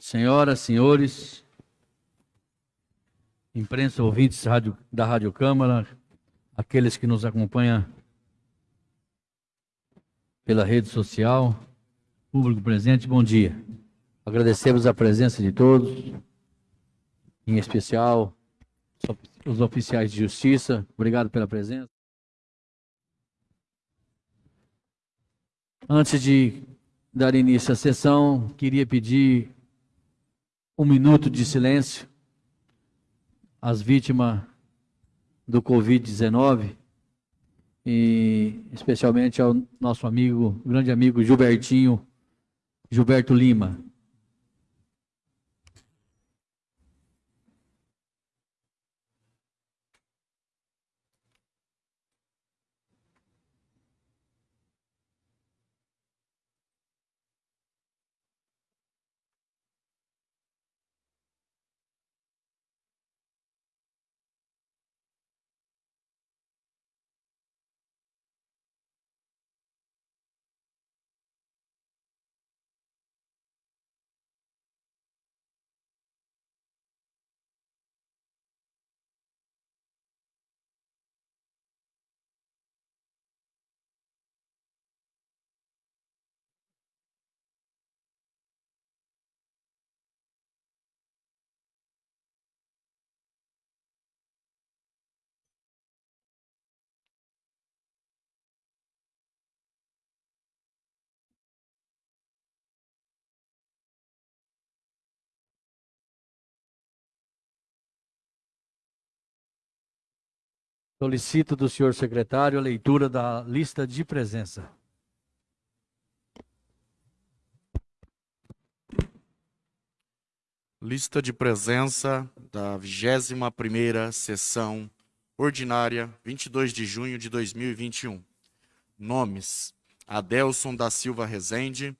Senhoras, senhores, imprensa, ouvintes da Rádio Câmara, aqueles que nos acompanham pela rede social, público presente, bom dia. Agradecemos a presença de todos, em especial os oficiais de justiça. Obrigado pela presença. Antes de dar início à sessão, queria pedir um minuto de silêncio às vítimas do Covid-19 e especialmente ao nosso amigo, grande amigo Gilbertinho, Gilberto Lima. Solicito do senhor secretário a leitura da lista de presença. Lista de presença da 21ª sessão ordinária, 22 de junho de 2021. Nomes: Adelson da Silva Rezende,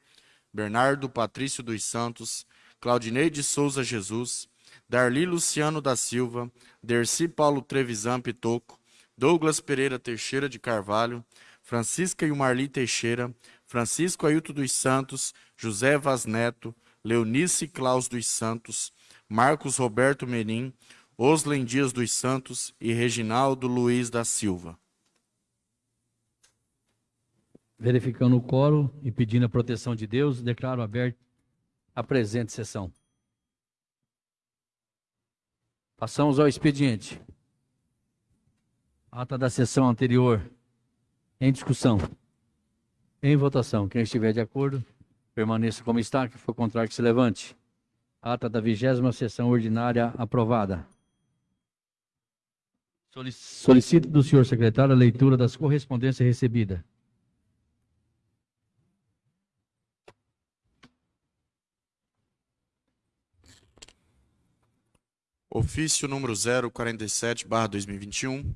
Bernardo Patrício dos Santos, Claudinei de Souza Jesus, Darli Luciano da Silva, Derci Paulo Trevisan Pitoco, Douglas Pereira Teixeira de Carvalho, Francisca Ilmarli Teixeira, Francisco Ailton dos Santos, José Vaz Neto, Leonice Claus dos Santos, Marcos Roberto Merim, Oslen Dias dos Santos e Reginaldo Luiz da Silva. Verificando o coro e pedindo a proteção de Deus, declaro aberta a presente sessão. Passamos ao expediente. Ata da sessão anterior. Em discussão. Em votação. Quem estiver de acordo, permaneça como está. Que for contrário, que se levante. Ata da vigésima sessão ordinária aprovada. Solicito do senhor secretário a leitura das correspondências recebidas. Ofício número 047, barra 2021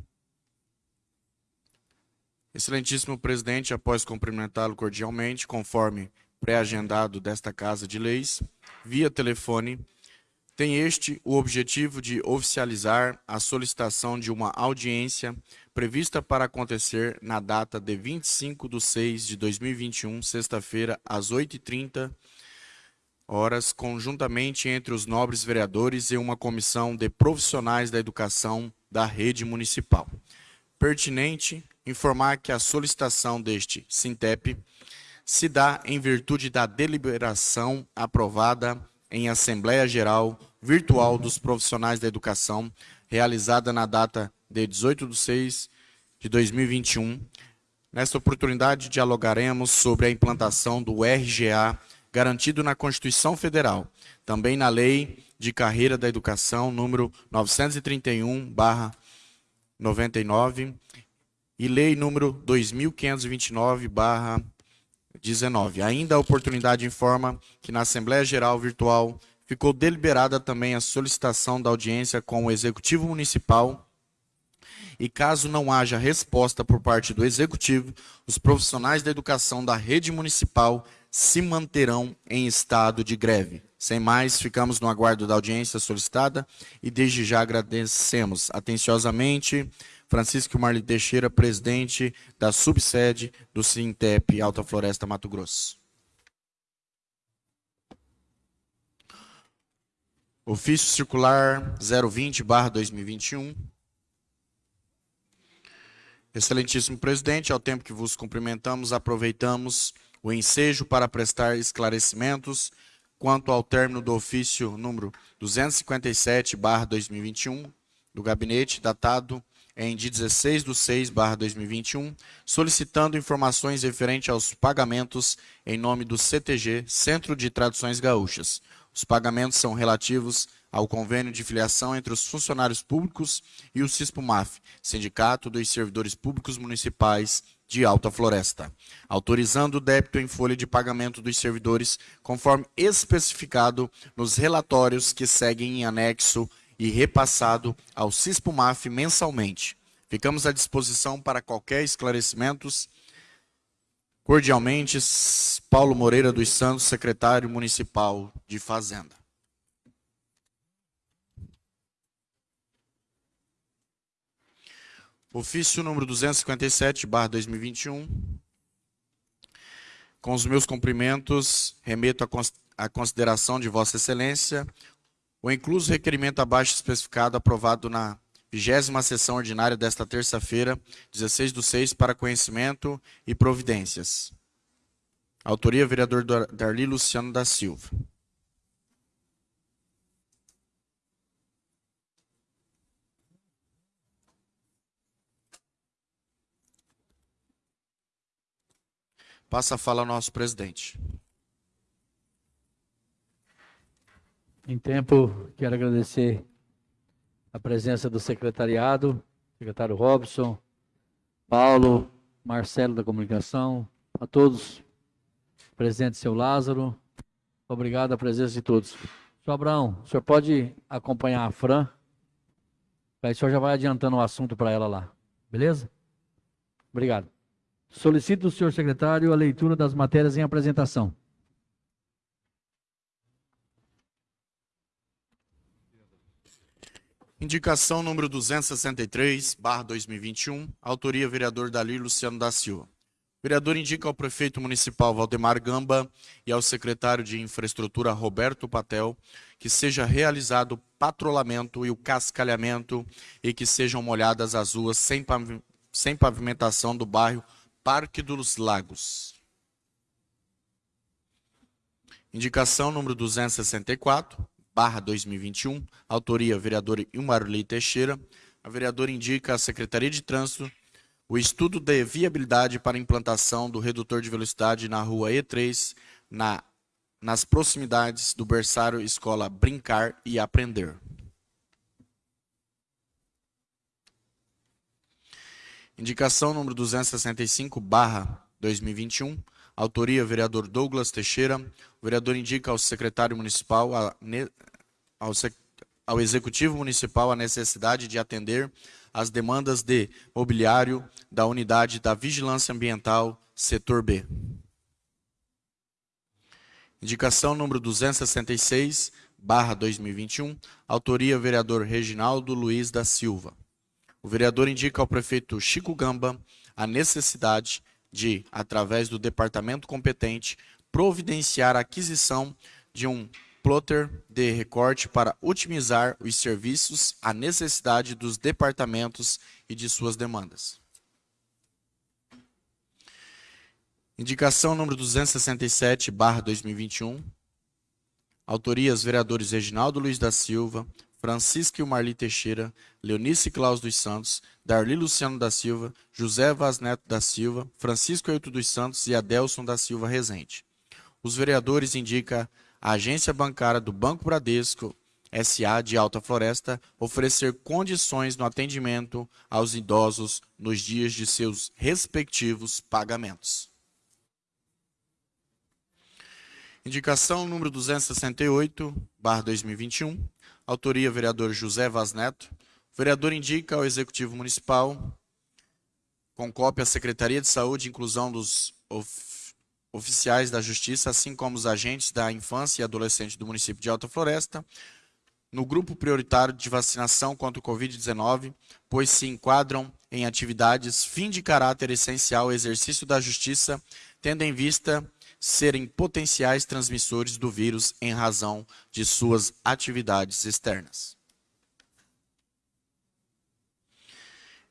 Excelentíssimo presidente, após cumprimentá-lo cordialmente, conforme pré-agendado desta Casa de Leis, via telefone, tem este o objetivo de oficializar a solicitação de uma audiência prevista para acontecer na data de 25 de 6 de 2021, sexta-feira, às 8h30, horas, conjuntamente entre os nobres vereadores e uma comissão de profissionais da educação da rede municipal. Pertinente informar que a solicitação deste Sintep se dá em virtude da deliberação aprovada em Assembleia Geral Virtual dos Profissionais da Educação, realizada na data de 18 de 6 de 2021. Nesta oportunidade, dialogaremos sobre a implantação do RGA garantido na Constituição Federal, também na Lei de Carreira da Educação, número 931-99, e Lei número 2529/19. Ainda a oportunidade informa que na Assembleia Geral Virtual ficou deliberada também a solicitação da audiência com o Executivo Municipal e caso não haja resposta por parte do Executivo, os profissionais da educação da rede municipal se manterão em estado de greve. Sem mais, ficamos no aguardo da audiência solicitada e desde já agradecemos atenciosamente Francisco Marli Teixeira, presidente da subsede do Sintep Alta Floresta Mato Grosso. Ofício Circular 020-2021. Excelentíssimo presidente, ao tempo que vos cumprimentamos, aproveitamos o ensejo para prestar esclarecimentos quanto ao término do ofício número 257-2021 do gabinete, datado em de 16 de 6, 2021, solicitando informações referentes aos pagamentos em nome do CTG, Centro de Traduções Gaúchas. Os pagamentos são relativos ao convênio de filiação entre os funcionários públicos e o CISPUMAF, Sindicato dos Servidores Públicos Municipais de Alta Floresta, autorizando o débito em folha de pagamento dos servidores conforme especificado nos relatórios que seguem em anexo e repassado ao CISPUMAF mensalmente. Ficamos à disposição para qualquer esclarecimentos. Cordialmente, Paulo Moreira dos Santos, secretário municipal de Fazenda. Ofício número 257, barra 2021. Com os meus cumprimentos, remeto à consideração de Vossa Excelência o incluso requerimento abaixo especificado aprovado na vigésima sessão ordinária desta terça-feira, 16 do 6, para conhecimento e providências. Autoria, vereador Darli Luciano da Silva. Passa a fala ao nosso presidente. Em tempo, quero agradecer a presença do secretariado, secretário Robson, Paulo, Marcelo da Comunicação, a todos, presente seu Lázaro, obrigado a presença de todos. Senhor Abraão, o senhor pode acompanhar a Fran? Aí o senhor já vai adiantando o assunto para ela lá, beleza? Obrigado. Solicito do senhor secretário a leitura das matérias em apresentação. Indicação número 263, barra 2021, autoria vereador Dalir Luciano da Silva. O vereador indica ao prefeito municipal Valdemar Gamba e ao secretário de infraestrutura Roberto Patel que seja realizado o patrulhamento e o cascalhamento e que sejam molhadas as ruas sem pavimentação do bairro Parque dos Lagos. Indicação número 264, barra 2021, autoria vereador Ilmarli Teixeira. A vereadora indica à Secretaria de Trânsito o estudo de viabilidade para implantação do redutor de velocidade na rua E3, na, nas proximidades do berçário Escola Brincar e Aprender. Indicação número 265, barra 2021, autoria vereador Douglas Teixeira, o vereador indica ao secretário municipal, a, ao, ao executivo municipal, a necessidade de atender às demandas de mobiliário da unidade da vigilância ambiental, setor B. Indicação número 266, barra 2021, autoria vereador Reginaldo Luiz da Silva. O vereador indica ao prefeito Chico Gamba a necessidade de, através do departamento competente, providenciar a aquisição de um plotter de recorte para otimizar os serviços à necessidade dos departamentos e de suas demandas. Indicação número 267, barra 2021. Autorias, vereadores Reginaldo Luiz da Silva, Francisco e Marli Teixeira, Leonice Claus dos Santos, Darli Luciano da Silva, José Vaz Neto da Silva, Francisco Euto dos Santos e Adelson da Silva Rezende. Os vereadores indicam a agência bancária do Banco Bradesco SA de Alta Floresta oferecer condições no atendimento aos idosos nos dias de seus respectivos pagamentos. Indicação número 268, barra 2021, autoria vereador José Vaz Neto. O vereador indica ao Executivo Municipal, com cópia à Secretaria de Saúde Inclusão dos oficiais da Justiça, assim como os agentes da infância e adolescente do município de Alta Floresta, no grupo prioritário de vacinação contra o Covid-19, pois se enquadram em atividades fim de caráter essencial ao exercício da justiça, tendo em vista serem potenciais transmissores do vírus em razão de suas atividades externas.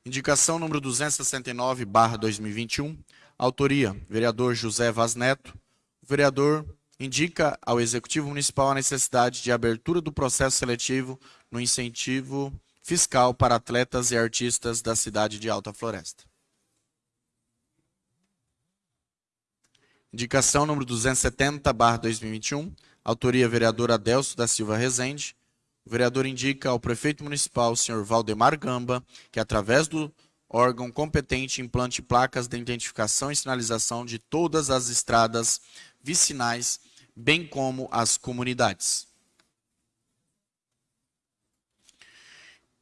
Indicação número 269, barra 2021. Autoria, vereador José Vaz Neto. O vereador indica ao Executivo Municipal a necessidade de abertura do processo seletivo no incentivo fiscal para atletas e artistas da cidade de Alta Floresta. Indicação número 270, barra 2021. Autoria, vereador Adelso da Silva Rezende. O vereador indica ao prefeito municipal, senhor Valdemar Gamba, que através do órgão competente implante placas de identificação e sinalização de todas as estradas vicinais, bem como as comunidades.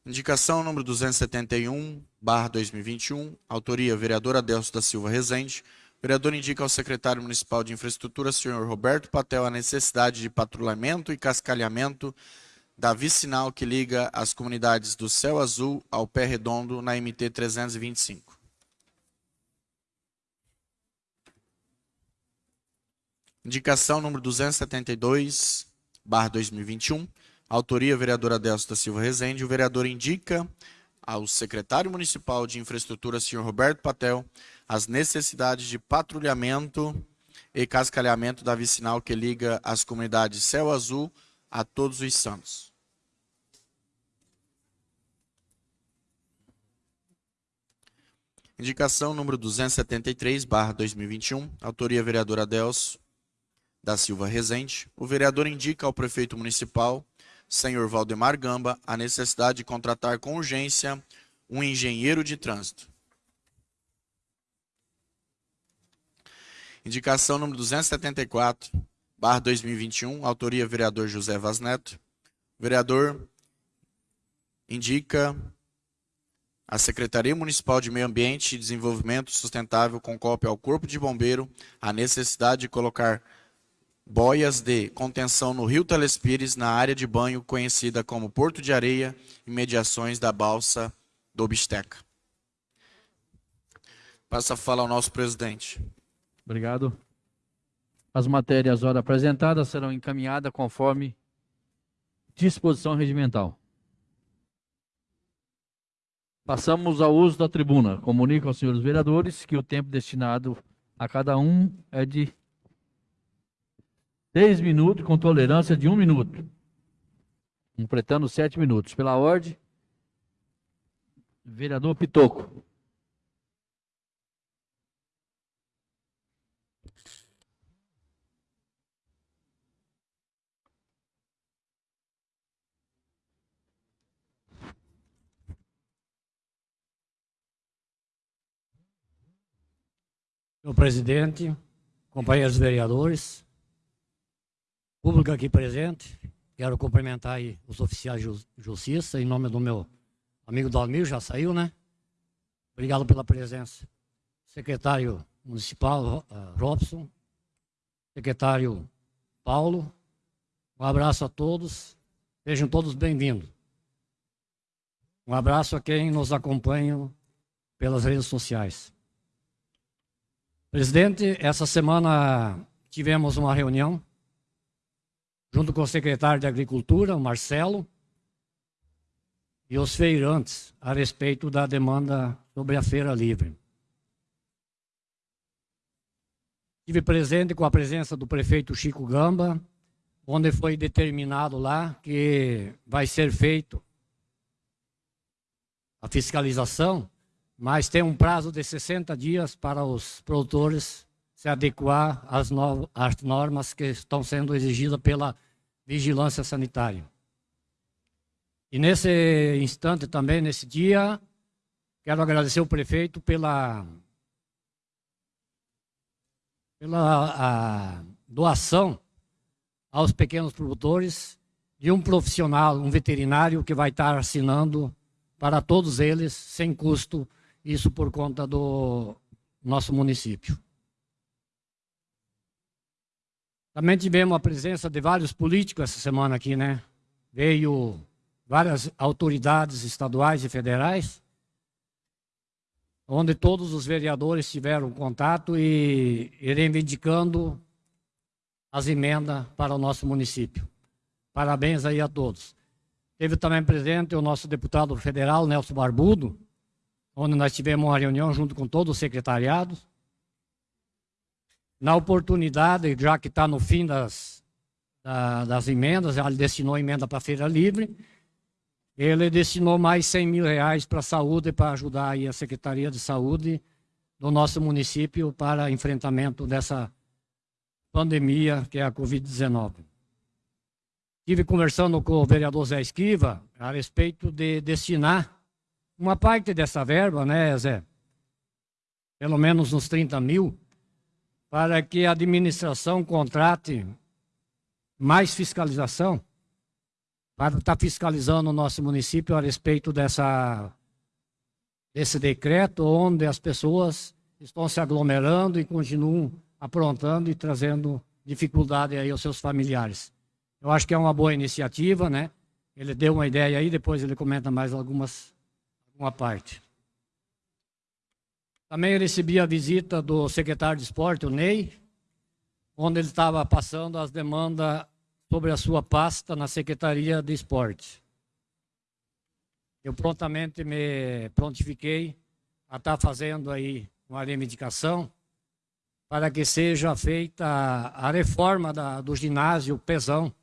Indicação número 271, barra 2021, autoria vereador Adelso da Silva Rezende. O vereador indica ao secretário municipal de infraestrutura, senhor Roberto Patel, a necessidade de patrulhamento e cascalhamento da vicinal que liga as comunidades do Céu Azul ao Pé Redondo na MT 325. Indicação número 272, barra 2021. Autoria, vereadora Adelso da Silva Rezende. O vereador indica ao secretário municipal de infraestrutura, senhor Roberto Patel, as necessidades de patrulhamento e cascalhamento da vicinal que liga as comunidades Céu Azul a todos os santos. Indicação número 273, barra 2021, autoria vereador Adelso da Silva Rezende. O vereador indica ao prefeito municipal, senhor Valdemar Gamba, a necessidade de contratar com urgência um engenheiro de trânsito. Indicação número 274, barra 2021, autoria vereador José Vaz Neto. Vereador indica a Secretaria Municipal de Meio Ambiente e Desenvolvimento Sustentável concopia ao Corpo de Bombeiro a necessidade de colocar boias de contenção no Rio Telespires, na área de banho conhecida como Porto de Areia, e mediações da balsa do Bisteca. Passa a fala ao nosso presidente. Obrigado. As matérias ora apresentadas serão encaminhadas conforme disposição regimental. Passamos ao uso da tribuna. Comunico aos senhores vereadores que o tempo destinado a cada um é de seis minutos, com tolerância de um minuto. Completando sete minutos. Pela ordem, vereador Pitoco. Senhor presidente, companheiros vereadores, público aqui presente, quero cumprimentar os oficiais de justiça, em nome do meu amigo Dalmir, já saiu, né? Obrigado pela presença. Secretário Municipal uh, Robson, secretário Paulo, um abraço a todos, sejam todos bem-vindos. Um abraço a quem nos acompanha pelas redes sociais. Presidente, essa semana tivemos uma reunião junto com o secretário de Agricultura, Marcelo, e os feirantes a respeito da demanda sobre a feira livre. Estive presente com a presença do prefeito Chico Gamba, onde foi determinado lá que vai ser feito a fiscalização mas tem um prazo de 60 dias para os produtores se adequar às, no às normas que estão sendo exigidas pela vigilância sanitária. E nesse instante também, nesse dia, quero agradecer o prefeito pela, pela doação aos pequenos produtores de um profissional, um veterinário que vai estar assinando para todos eles, sem custo isso por conta do nosso município. Também tivemos a presença de vários políticos essa semana aqui, né? Veio várias autoridades estaduais e federais, onde todos os vereadores tiveram contato e, reivindicando as emendas para o nosso município. Parabéns aí a todos. Teve também presente o nosso deputado federal, Nelson Barbudo, onde nós tivemos uma reunião junto com todos os secretariados. Na oportunidade, já que está no fim das, da, das emendas, ele destinou emenda para a Feira Livre, ele destinou mais 100 mil reais para a saúde, para ajudar a Secretaria de Saúde do nosso município para enfrentamento dessa pandemia que é a Covid-19. Estive conversando com o vereador Zé Esquiva a respeito de destinar uma parte dessa verba, né, Zé? Pelo menos uns 30 mil, para que a administração contrate mais fiscalização, para estar fiscalizando o nosso município a respeito dessa, desse decreto, onde as pessoas estão se aglomerando e continuam aprontando e trazendo dificuldade aí aos seus familiares. Eu acho que é uma boa iniciativa, né? Ele deu uma ideia aí, depois ele comenta mais algumas uma parte. Também recebi a visita do secretário de esporte, o Ney, onde ele estava passando as demandas sobre a sua pasta na Secretaria de Esporte. Eu prontamente me prontifiquei a estar fazendo aí uma reivindicação para que seja feita a reforma da, do ginásio Pesão,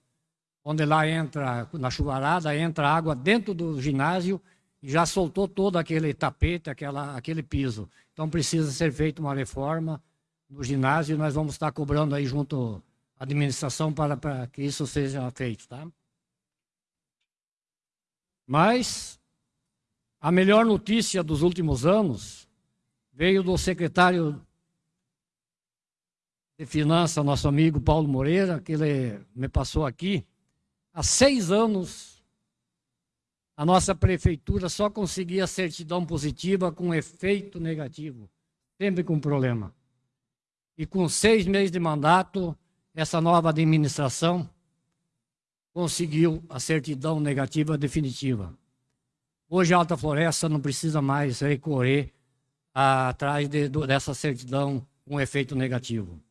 onde lá entra, na chuvarada, entra água dentro do ginásio já soltou todo aquele tapete, aquela, aquele piso. Então precisa ser feita uma reforma no ginásio e nós vamos estar cobrando aí junto à administração para, para que isso seja feito, tá? Mas a melhor notícia dos últimos anos veio do secretário de Finanças, nosso amigo Paulo Moreira, que ele me passou aqui. Há seis anos a nossa prefeitura só conseguia certidão positiva com efeito negativo, sempre com problema. E com seis meses de mandato, essa nova administração conseguiu a certidão negativa definitiva. Hoje a Alta Floresta não precisa mais recorrer atrás de, dessa certidão com efeito negativo.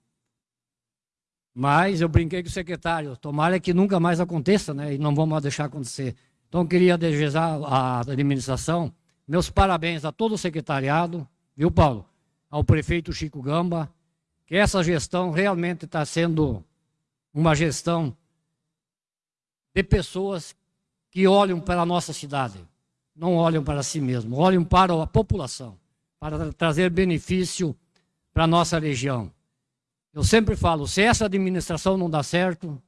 Mas eu brinquei com o secretário, tomara que nunca mais aconteça, né? E não vamos deixar acontecer. Então, queria desejar à administração meus parabéns a todo o secretariado, viu, Paulo? Ao prefeito Chico Gamba, que essa gestão realmente está sendo uma gestão de pessoas que olham para a nossa cidade, não olham para si mesmo, olham para a população, para trazer benefício para a nossa região. Eu sempre falo, se essa administração não dá certo,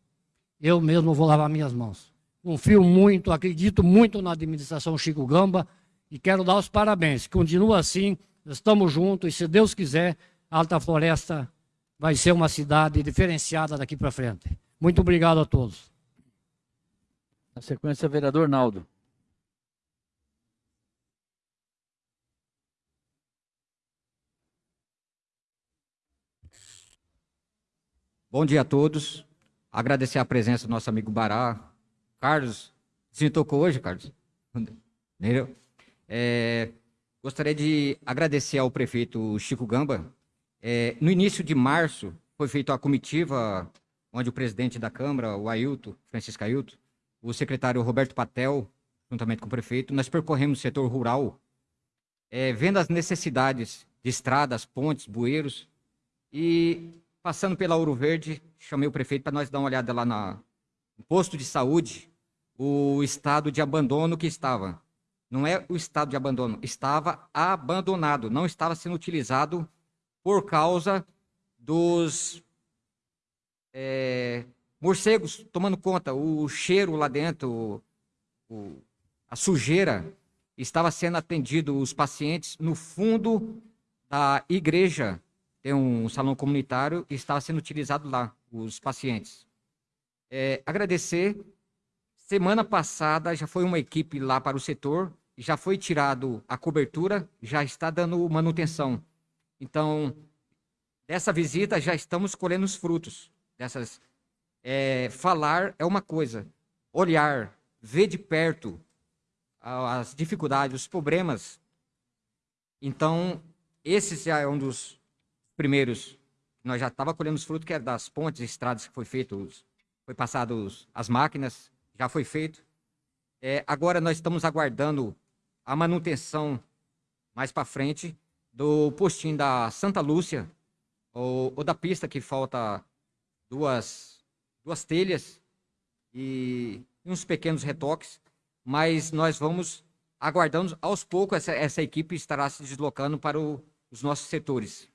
eu mesmo vou lavar minhas mãos. Confio muito, acredito muito na administração Chico Gamba e quero dar os parabéns. Continua assim, estamos juntos e se Deus quiser, Alta Floresta vai ser uma cidade diferenciada daqui para frente. Muito obrigado a todos. Na sequência, vereador Naldo. Bom dia a todos. Agradecer a presença do nosso amigo Bará, Carlos, você tocou hoje, Carlos? Entendeu? É, gostaria de agradecer ao prefeito Chico Gamba. É, no início de março, foi feita a comitiva, onde o presidente da Câmara, o Ailton, Francisco Ailton, o secretário Roberto Patel, juntamente com o prefeito, nós percorremos o setor rural, é, vendo as necessidades de estradas, pontes, bueiros, e passando pela Ouro Verde, chamei o prefeito para nós dar uma olhada lá na, no posto de saúde, o estado de abandono que estava. Não é o estado de abandono, estava abandonado, não estava sendo utilizado por causa dos é, morcegos tomando conta, o cheiro lá dentro, o, a sujeira, estava sendo atendido os pacientes no fundo da igreja. Tem um salão comunitário e estava sendo utilizado lá, os pacientes. É, agradecer Semana passada já foi uma equipe lá para o setor, já foi tirado a cobertura, já está dando manutenção. Então, dessa visita já estamos colhendo os frutos. Dessas, é, falar é uma coisa, olhar, ver de perto as dificuldades, os problemas. Então, esse já é um dos primeiros nós já estava colhendo os frutos que era das pontes, estradas que foi feito, foi passado as máquinas, já foi feito. É, agora nós estamos aguardando a manutenção mais para frente do postinho da Santa Lúcia, ou, ou, da pista que falta duas, duas telhas e uns pequenos retoques, mas nós vamos aguardando aos poucos essa, essa equipe estará se deslocando para o, os nossos setores.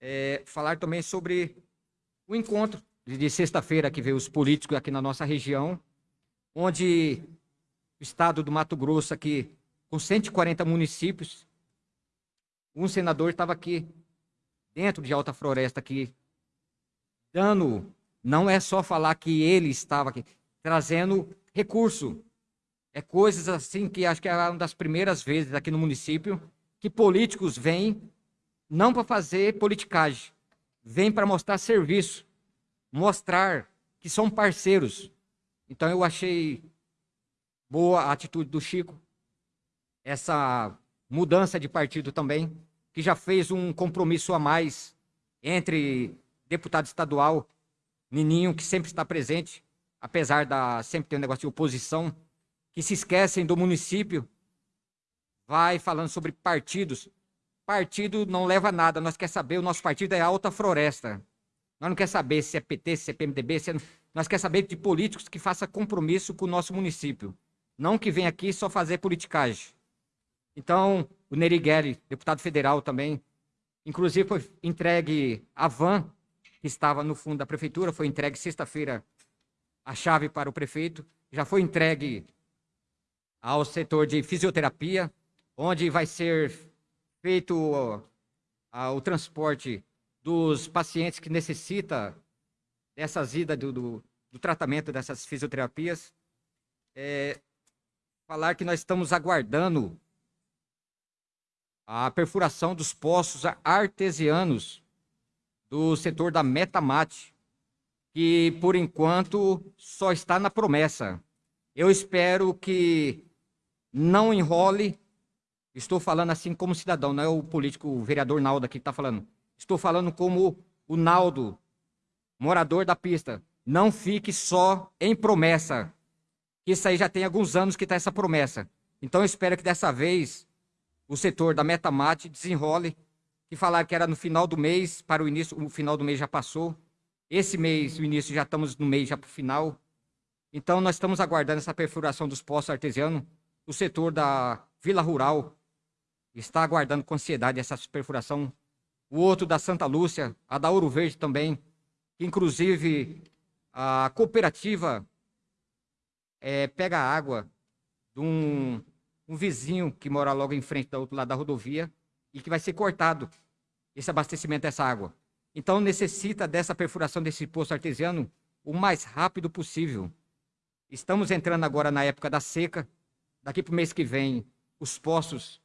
É, falar também sobre o encontro de, sexta-feira que veio os políticos aqui na nossa região, onde o estado do Mato Grosso aqui com 140 municípios, um senador estava aqui dentro de Alta Floresta aqui dando, não é só falar que ele estava aqui, trazendo recurso. É coisas assim que acho que é uma das primeiras vezes aqui no município que políticos vêm não para fazer politicagem, vêm para mostrar serviço, mostrar que são parceiros. Então eu achei boa a atitude do Chico, essa mudança de partido também, que já fez um compromisso a mais entre deputado estadual, Nininho, que sempre está presente, apesar da sempre ter um negócio de oposição, que se esquecem do município, vai falando sobre partidos. Partido não leva a nada, nós quer saber, o nosso partido é Alta Floresta. Nós não quer saber se é PT, se é PMDB, se é... nós quer saber de políticos que façam compromisso com o nosso município. Não que venha aqui só fazer politicagem. Então, o Nerigueli, deputado federal também, inclusive foi entregue a van que estava no fundo da prefeitura, foi entregue sexta-feira a chave para o prefeito, já foi entregue ao setor de fisioterapia, onde vai ser feito o transporte dos pacientes que necessita dessas idas do, do, do tratamento dessas fisioterapias. É, falar que nós estamos aguardando a perfuração dos poços artesianos do setor da Metamate, que por enquanto só está na promessa. Eu espero que não enrole. Estou falando assim como cidadão, não é o político, o vereador Naldo aqui que está falando. Estou falando como o Naldo, morador da pista. Não fique só em promessa. Isso aí já tem alguns anos que está essa promessa. Então eu espero que dessa vez o setor da Metamate desenrole que falaram que era no final do mês, para o início, o final do mês já passou. Esse mês, o início, já estamos no mês já para o final. Então, nós estamos aguardando essa perfuração dos poços artesianos. O setor da Vila Rural está aguardando com ansiedade essa perfuração. O outro da Santa Lúcia, a da Ouro Verde também. Inclusive, a cooperativa é, pega água de um, um vizinho que mora logo em frente do outro lado da rodovia e que vai ser cortado esse abastecimento dessa água. Então necessita dessa perfuração desse poço artesiano o mais rápido possível. Estamos entrando agora na época da seca. Daqui para o mês que vem, os poços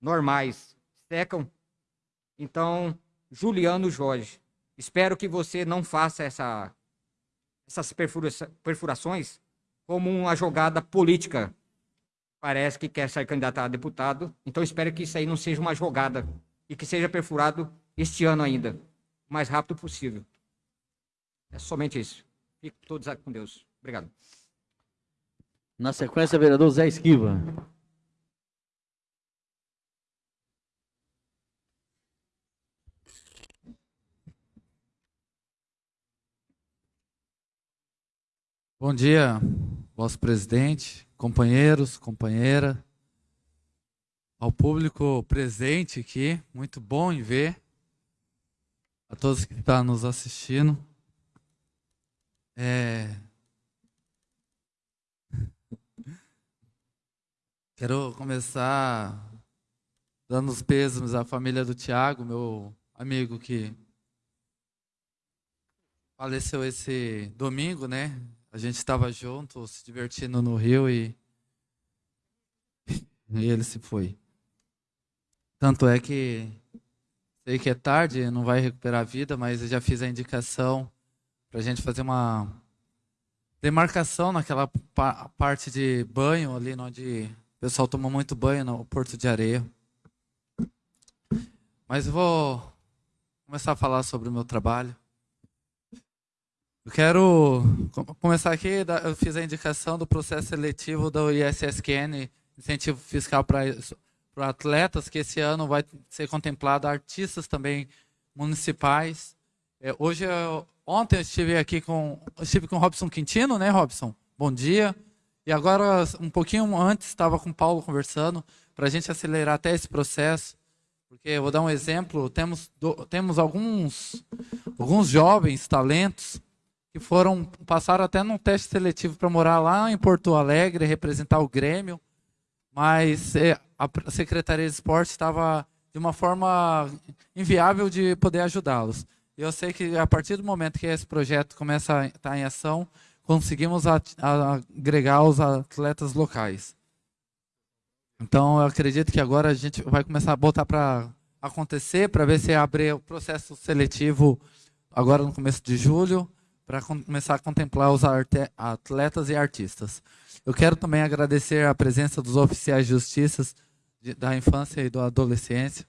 normais secam. Então, Juliano Jorge, espero que você não faça essa, essas perfura perfurações como uma jogada política parece que quer ser candidato a deputado. Então espero que isso aí não seja uma jogada e que seja perfurado este ano ainda, o mais rápido possível. É somente isso. Fico todos com Deus. Obrigado. Na sequência, vereador Zé Esquiva. Bom dia, vosso presidente, companheiros, companheira, ao público presente aqui, muito bom em ver, a todos que estão nos assistindo. É... Quero começar dando os pêsames à família do Tiago, meu amigo que faleceu esse domingo, né? A gente estava junto, se divertindo no rio e, e ele se foi. Tanto é que sei que é tarde, não vai recuperar a vida, mas eu já fiz a indicação para a gente fazer uma demarcação naquela pa parte de banho ali, onde o pessoal toma muito banho no Porto de Areia. Mas eu vou começar a falar sobre o meu trabalho. Eu quero começar aqui, eu fiz a indicação do processo seletivo do ISSQN, incentivo fiscal para atletas, que esse ano vai ser contemplado artistas também municipais. É, hoje, eu, ontem eu estive aqui com, estive com Robson Quintino, né, Robson? Bom dia. E agora, um pouquinho antes, estava com o Paulo conversando, para a gente acelerar até esse processo. Porque eu vou dar um exemplo, temos, do, temos alguns, alguns jovens talentos que foram passaram até num teste seletivo para morar lá em Porto Alegre, representar o Grêmio, mas é, a Secretaria de Esporte estava de uma forma inviável de poder ajudá-los. Eu sei que a partir do momento que esse projeto começa a estar em ação, conseguimos agregar os atletas locais. Então, eu acredito que agora a gente vai começar a botar para acontecer, para ver se abre o processo seletivo agora no começo de julho, para começar a contemplar os atletas e artistas. Eu quero também agradecer a presença dos oficiais de justiça da infância e da adolescência.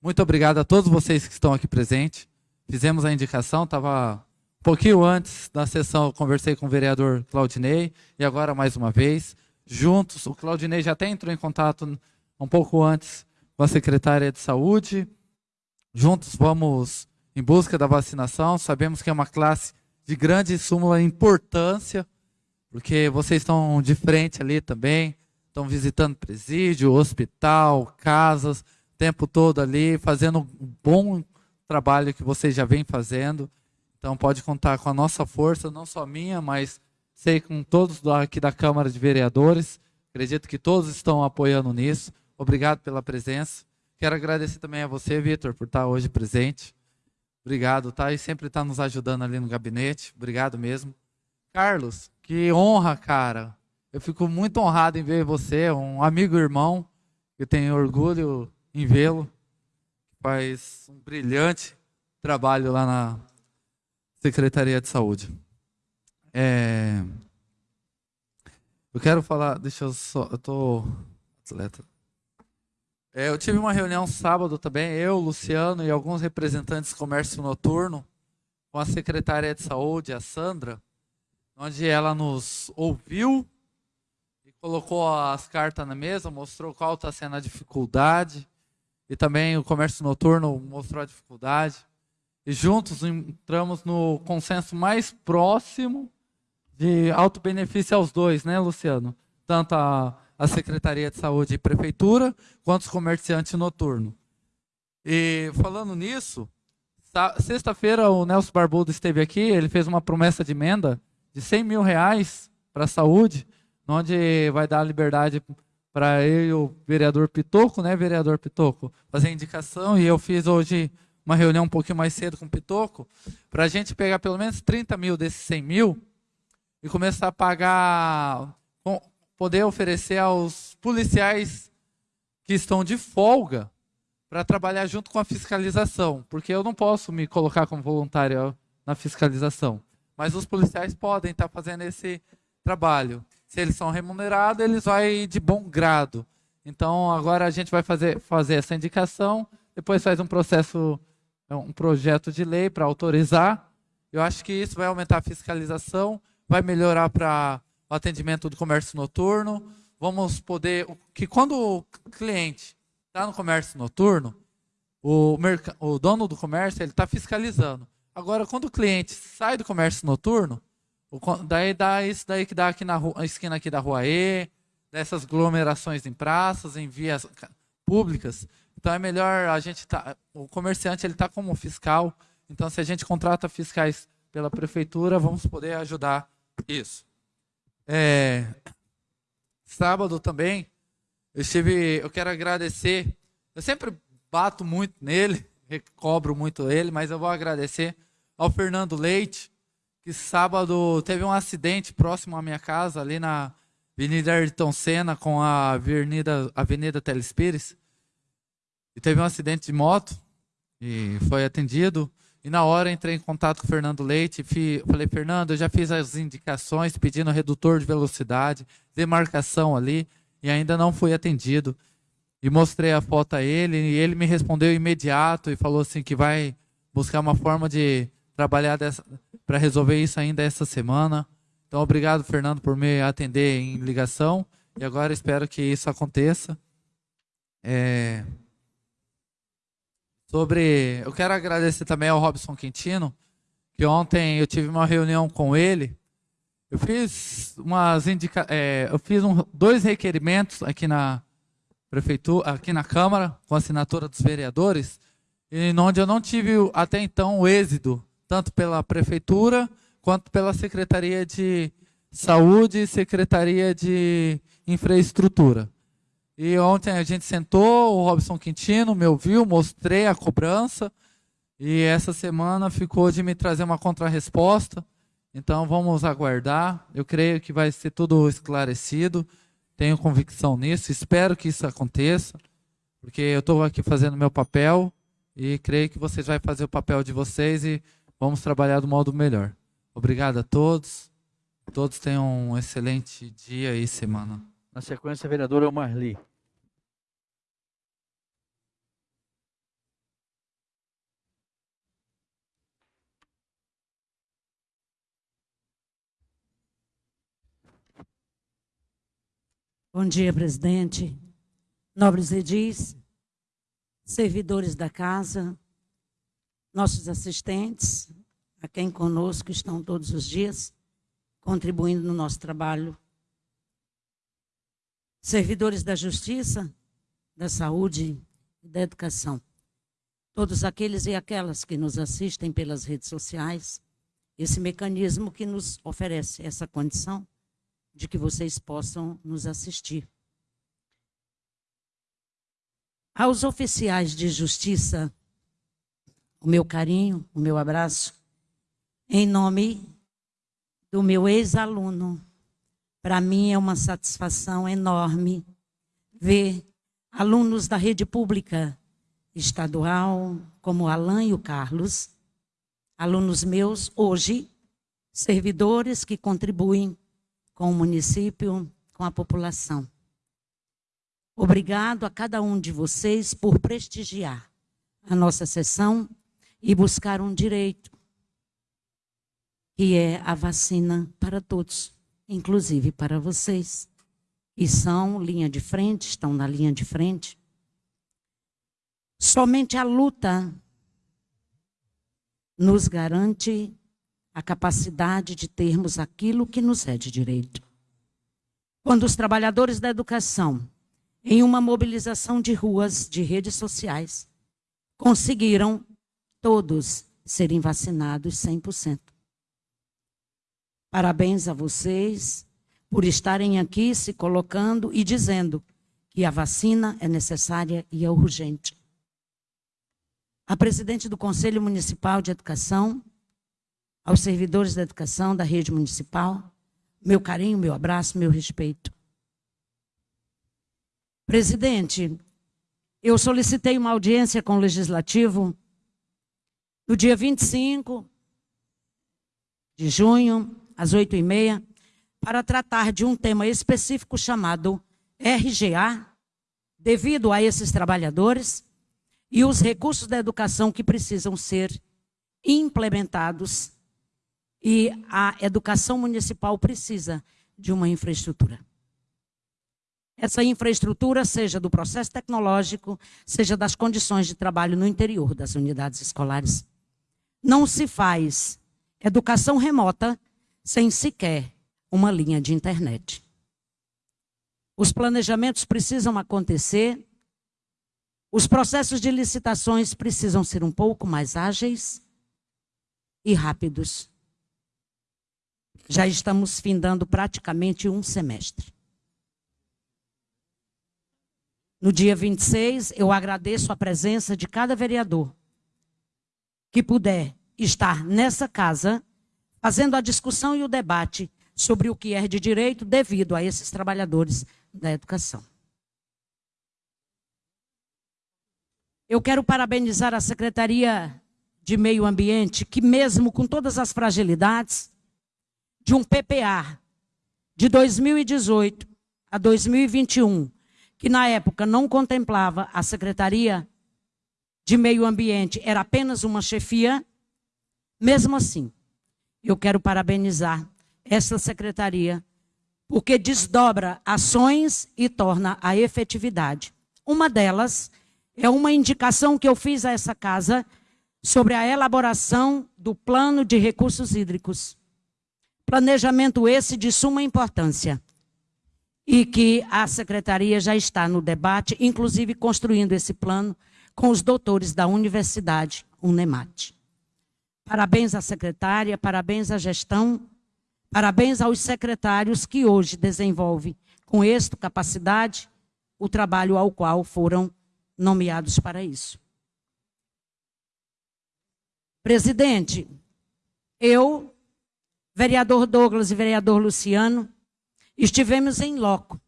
Muito obrigado a todos vocês que estão aqui presentes. Fizemos a indicação, estava um pouquinho antes da sessão, eu conversei com o vereador Claudinei, e agora mais uma vez juntos. O Claudinei já até entrou em contato um pouco antes com a secretária de saúde. Juntos vamos em busca da vacinação. Sabemos que é uma classe de grande súmula importância, porque vocês estão de frente ali também, estão visitando presídio, hospital, casas, o tempo todo ali, fazendo um bom trabalho que vocês já vêm fazendo. Então pode contar com a nossa força, não só minha, mas sei com todos aqui da Câmara de Vereadores. Acredito que todos estão apoiando nisso. Obrigado pela presença. Quero agradecer também a você, Vitor, por estar hoje presente. Obrigado, tá? E sempre está nos ajudando ali no gabinete. Obrigado mesmo. Carlos, que honra, cara. Eu fico muito honrado em ver você, um amigo irmão. Eu tenho orgulho em vê-lo. Faz um brilhante trabalho lá na Secretaria de Saúde. É... Eu quero falar, deixa eu só, eu tô atleta. É, eu tive uma reunião sábado também, eu, Luciano e alguns representantes do comércio noturno com a secretária de saúde, a Sandra, onde ela nos ouviu e colocou as cartas na mesa, mostrou qual está sendo a dificuldade e também o comércio noturno mostrou a dificuldade. E juntos entramos no consenso mais próximo de alto benefício aos dois, né, Luciano? Tanto a, a Secretaria de Saúde e Prefeitura, quanto os comerciantes noturnos. E falando nisso, sexta-feira o Nelson Barbudo esteve aqui, ele fez uma promessa de emenda de 100 mil reais para a saúde, onde vai dar liberdade para eu e o vereador Pitoco, né, vereador Pitoco, fazer indicação, e eu fiz hoje uma reunião um pouquinho mais cedo com o Pitoco, para a gente pegar pelo menos 30 mil desses 100 mil, e começar a pagar, poder oferecer aos policiais que estão de folga para trabalhar junto com a fiscalização, porque eu não posso me colocar como voluntário na fiscalização, mas os policiais podem estar tá fazendo esse trabalho. Se eles são remunerados, eles vão de bom grado. Então, agora a gente vai fazer, fazer essa indicação, depois faz um processo, um projeto de lei para autorizar. Eu acho que isso vai aumentar a fiscalização vai melhorar para o atendimento do comércio noturno. Vamos poder. Que quando o cliente está no comércio noturno, o, o dono do comércio ele está fiscalizando. Agora, quando o cliente sai do comércio noturno, daí dá isso daí que dá aqui na rua, esquina aqui da rua E, dessas aglomerações em praças, em vias públicas. Então é melhor a gente tá, o comerciante ele está como fiscal. Então se a gente contrata fiscais pela prefeitura, vamos poder ajudar isso. É, sábado também, eu estive, eu quero agradecer. Eu sempre bato muito nele, cobro muito ele, mas eu vou agradecer ao Fernando Leite, que sábado teve um acidente próximo à minha casa, ali na Avenida Ayrton Senna com a Avenida, Avenida Telespires. E teve um acidente de moto e foi atendido. E na hora entrei em contato com o Fernando Leite, e falei, Fernando, eu já fiz as indicações pedindo redutor de velocidade, demarcação ali, e ainda não fui atendido. E mostrei a foto a ele, e ele me respondeu imediato e falou assim que vai buscar uma forma de trabalhar para resolver isso ainda essa semana. Então, obrigado, Fernando, por me atender em ligação. E agora espero que isso aconteça. É... Sobre, eu quero agradecer também ao Robson Quintino, que ontem eu tive uma reunião com ele. Eu fiz umas indica... É, eu fiz um, dois requerimentos aqui na prefeitura, aqui na Câmara, com assinatura dos vereadores, e onde eu não tive até então o êxito, tanto pela prefeitura quanto pela Secretaria de Saúde e Secretaria de Infraestrutura. E ontem a gente sentou, o Robson Quintino me ouviu, mostrei a cobrança, e essa semana ficou de me trazer uma contrarresposta. Então vamos aguardar. Eu creio que vai ser tudo esclarecido. Tenho convicção nisso. Espero que isso aconteça, porque eu estou aqui fazendo meu papel e creio que vocês vão fazer o papel de vocês e vamos trabalhar do modo melhor. Obrigado a todos. Todos tenham um excelente dia e semana. Na sequência, a vereadora Marli. Bom dia, presidente. Nobres edis, servidores da casa, nossos assistentes, a quem conosco estão todos os dias, contribuindo no nosso trabalho. Servidores da justiça, da saúde e da educação. Todos aqueles e aquelas que nos assistem pelas redes sociais, esse mecanismo que nos oferece essa condição de que vocês possam nos assistir. Aos oficiais de justiça, o meu carinho, o meu abraço, em nome do meu ex-aluno. Para mim é uma satisfação enorme ver alunos da rede pública estadual, como Alan e o Carlos, alunos meus hoje, servidores que contribuem com o município, com a população. Obrigado a cada um de vocês por prestigiar a nossa sessão e buscar um direito, que é a vacina para todos, inclusive para vocês, que são linha de frente, estão na linha de frente. Somente a luta nos garante a capacidade de termos aquilo que nos é de direito. Quando os trabalhadores da educação, em uma mobilização de ruas, de redes sociais, conseguiram todos serem vacinados 100%. Parabéns a vocês por estarem aqui se colocando e dizendo que a vacina é necessária e é urgente. A presidente do Conselho Municipal de Educação, aos servidores da educação da rede municipal, meu carinho, meu abraço, meu respeito. Presidente, eu solicitei uma audiência com o Legislativo no dia 25 de junho, às 8h30, para tratar de um tema específico chamado RGA, devido a esses trabalhadores e os recursos da educação que precisam ser implementados e a educação municipal precisa de uma infraestrutura. Essa infraestrutura, seja do processo tecnológico, seja das condições de trabalho no interior das unidades escolares. Não se faz educação remota sem sequer uma linha de internet. Os planejamentos precisam acontecer, os processos de licitações precisam ser um pouco mais ágeis e rápidos já estamos findando praticamente um semestre. No dia 26, eu agradeço a presença de cada vereador que puder estar nessa casa, fazendo a discussão e o debate sobre o que é de direito devido a esses trabalhadores da educação. Eu quero parabenizar a Secretaria de Meio Ambiente, que mesmo com todas as fragilidades, de um PPA de 2018 a 2021, que na época não contemplava a Secretaria de meio ambiente era apenas uma chefia, mesmo assim, eu quero parabenizar essa secretaria, porque desdobra ações e torna a efetividade. Uma delas é uma indicação que eu fiz a essa casa sobre a elaboração do plano de recursos hídricos. Planejamento esse de suma importância e que a secretaria já está no debate, inclusive construindo esse plano com os doutores da Universidade Unemat. Parabéns à secretária, parabéns à gestão, parabéns aos secretários que hoje desenvolvem com êxito, capacidade, o trabalho ao qual foram nomeados para isso. Presidente, eu, vereador Douglas e vereador Luciano, estivemos em loco,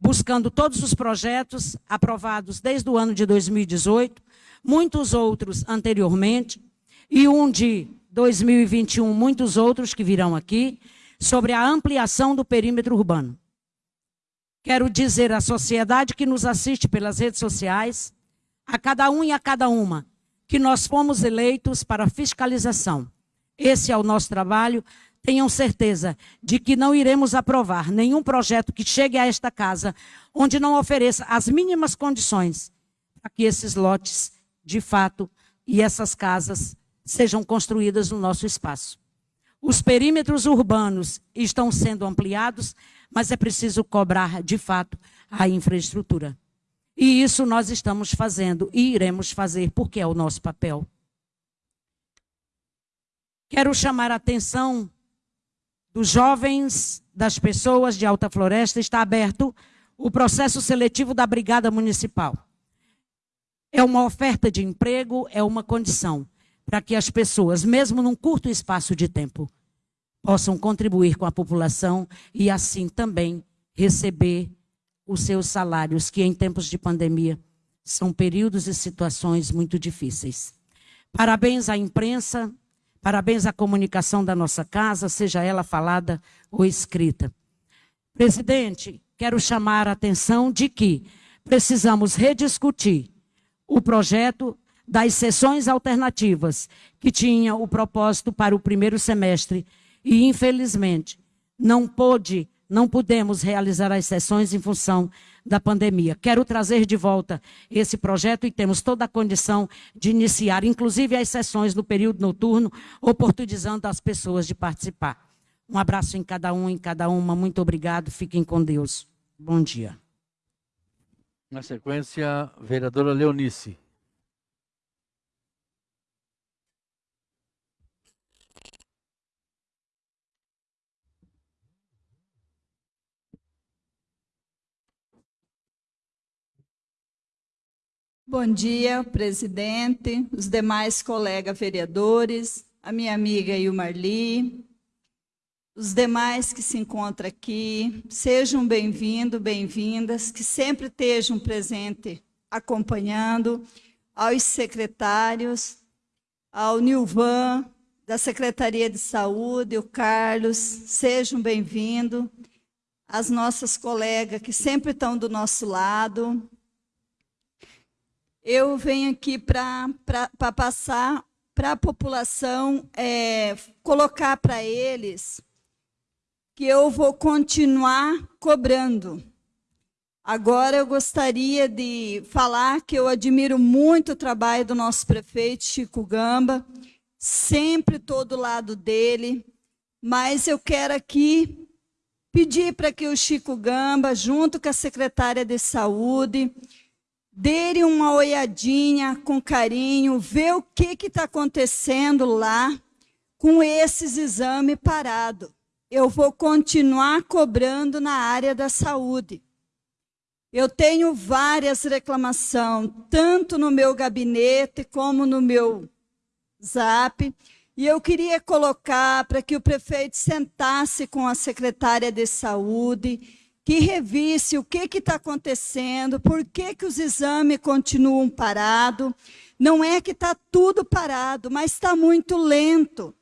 buscando todos os projetos aprovados desde o ano de 2018, muitos outros anteriormente, e um de 2021, muitos outros que virão aqui, sobre a ampliação do perímetro urbano. Quero dizer à sociedade que nos assiste pelas redes sociais, a cada um e a cada uma, que nós fomos eleitos para fiscalização. Esse é o nosso trabalho. Tenham certeza de que não iremos aprovar nenhum projeto que chegue a esta casa onde não ofereça as mínimas condições para que esses lotes, de fato, e essas casas sejam construídas no nosso espaço. Os perímetros urbanos estão sendo ampliados, mas é preciso cobrar, de fato, a infraestrutura. E isso nós estamos fazendo e iremos fazer, porque é o nosso papel. Quero chamar a atenção dos jovens, das pessoas de Alta Floresta, está aberto o processo seletivo da Brigada Municipal. É uma oferta de emprego, é uma condição para que as pessoas, mesmo num curto espaço de tempo, possam contribuir com a população e assim também receber os seus salários, que em tempos de pandemia são períodos e situações muito difíceis. Parabéns à imprensa, parabéns à comunicação da nossa casa, seja ela falada ou escrita. Presidente, quero chamar a atenção de que precisamos rediscutir o projeto das sessões alternativas, que tinha o propósito para o primeiro semestre, e infelizmente não pôde não pudemos realizar as sessões em função da pandemia. Quero trazer de volta esse projeto e temos toda a condição de iniciar, inclusive as sessões no período noturno, oportunizando as pessoas de participar. Um abraço em cada um, em cada uma. Muito obrigado. Fiquem com Deus. Bom dia. Na sequência, vereadora Leonice. Bom dia, presidente, os demais colegas vereadores, a minha amiga Ilmarli, os demais que se encontram aqui, sejam bem-vindos, bem-vindas, que sempre estejam presentes acompanhando, aos secretários, ao Nilvan, da Secretaria de Saúde, o Carlos, sejam bem-vindos, as nossas colegas que sempre estão do nosso lado, eu venho aqui para passar para a população, é, colocar para eles que eu vou continuar cobrando. Agora eu gostaria de falar que eu admiro muito o trabalho do nosso prefeito Chico Gamba, sempre estou do lado dele, mas eu quero aqui pedir para que o Chico Gamba, junto com a secretária de Saúde, dê uma olhadinha com carinho, ver o que está acontecendo lá com esses exames parados. Eu vou continuar cobrando na área da saúde. Eu tenho várias reclamações, tanto no meu gabinete como no meu zap, e eu queria colocar para que o prefeito sentasse com a secretária de saúde que revisse o que está acontecendo, por que, que os exames continuam parados. Não é que está tudo parado, mas está muito lento.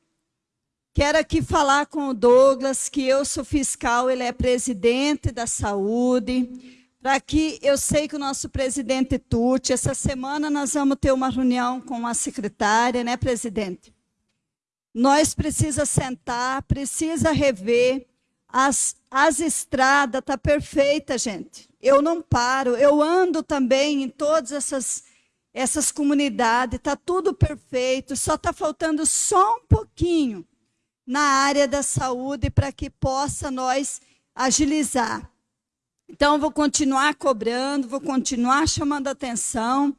Quero aqui falar com o Douglas, que eu sou fiscal, ele é presidente da saúde. para que eu sei que o nosso presidente Tuti, essa semana nós vamos ter uma reunião com a secretária, né, presidente? Nós precisa sentar, precisa rever as, as estradas, tá perfeita, gente. Eu não paro, eu ando também em todas essas essas comunidades, está tudo perfeito, só está faltando só um pouquinho na área da saúde para que possa nós agilizar. Então, vou continuar cobrando, vou continuar chamando atenção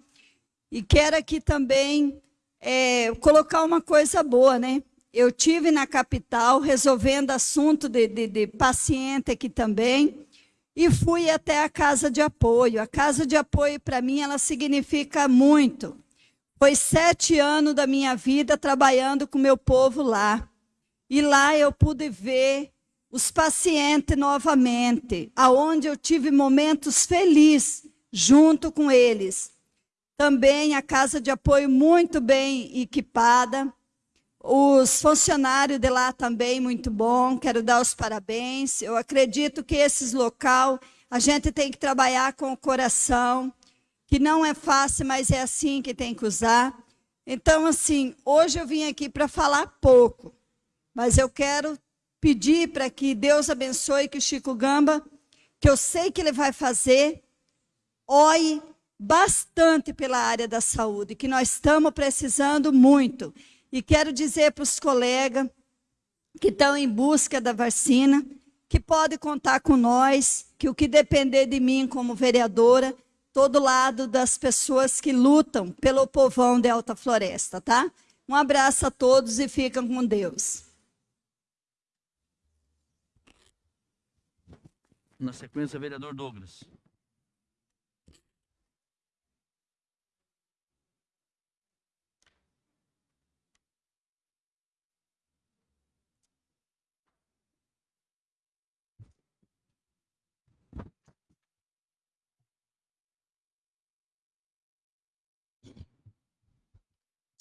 e quero aqui também é, colocar uma coisa boa, né? Eu tive na capital resolvendo assunto de, de, de paciente aqui também e fui até a casa de apoio. A casa de apoio para mim ela significa muito. Foi sete anos da minha vida trabalhando com meu povo lá e lá eu pude ver os pacientes novamente, aonde eu tive momentos felizes junto com eles. Também a casa de apoio muito bem equipada, os funcionários de lá também muito bom, quero dar os parabéns. Eu acredito que esses local a gente tem que trabalhar com o coração, que não é fácil, mas é assim que tem que usar. Então, assim, hoje eu vim aqui para falar pouco, mas eu quero pedir para que Deus abençoe que o Chico Gamba, que eu sei que ele vai fazer, ore bastante pela área da saúde, que nós estamos precisando muito. E quero dizer para os colegas que estão em busca da vacina, que pode contar com nós, que o que depender de mim como vereadora, todo lado das pessoas que lutam pelo povão de Alta Floresta, tá? Um abraço a todos e fiquem com Deus. Na sequência, vereador Douglas.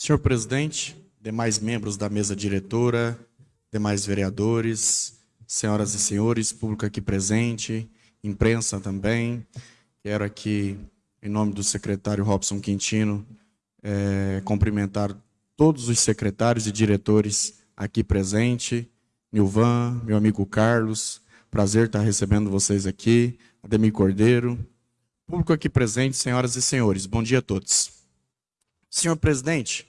Senhor presidente, demais membros da mesa diretora, demais vereadores, senhoras e senhores, público aqui presente, imprensa também. Quero aqui, em nome do secretário Robson Quintino, é, cumprimentar todos os secretários e diretores aqui presentes, Nilvan, meu amigo Carlos, prazer estar recebendo vocês aqui, Ademir Cordeiro, público aqui presente, senhoras e senhores, bom dia a todos. Senhor presidente,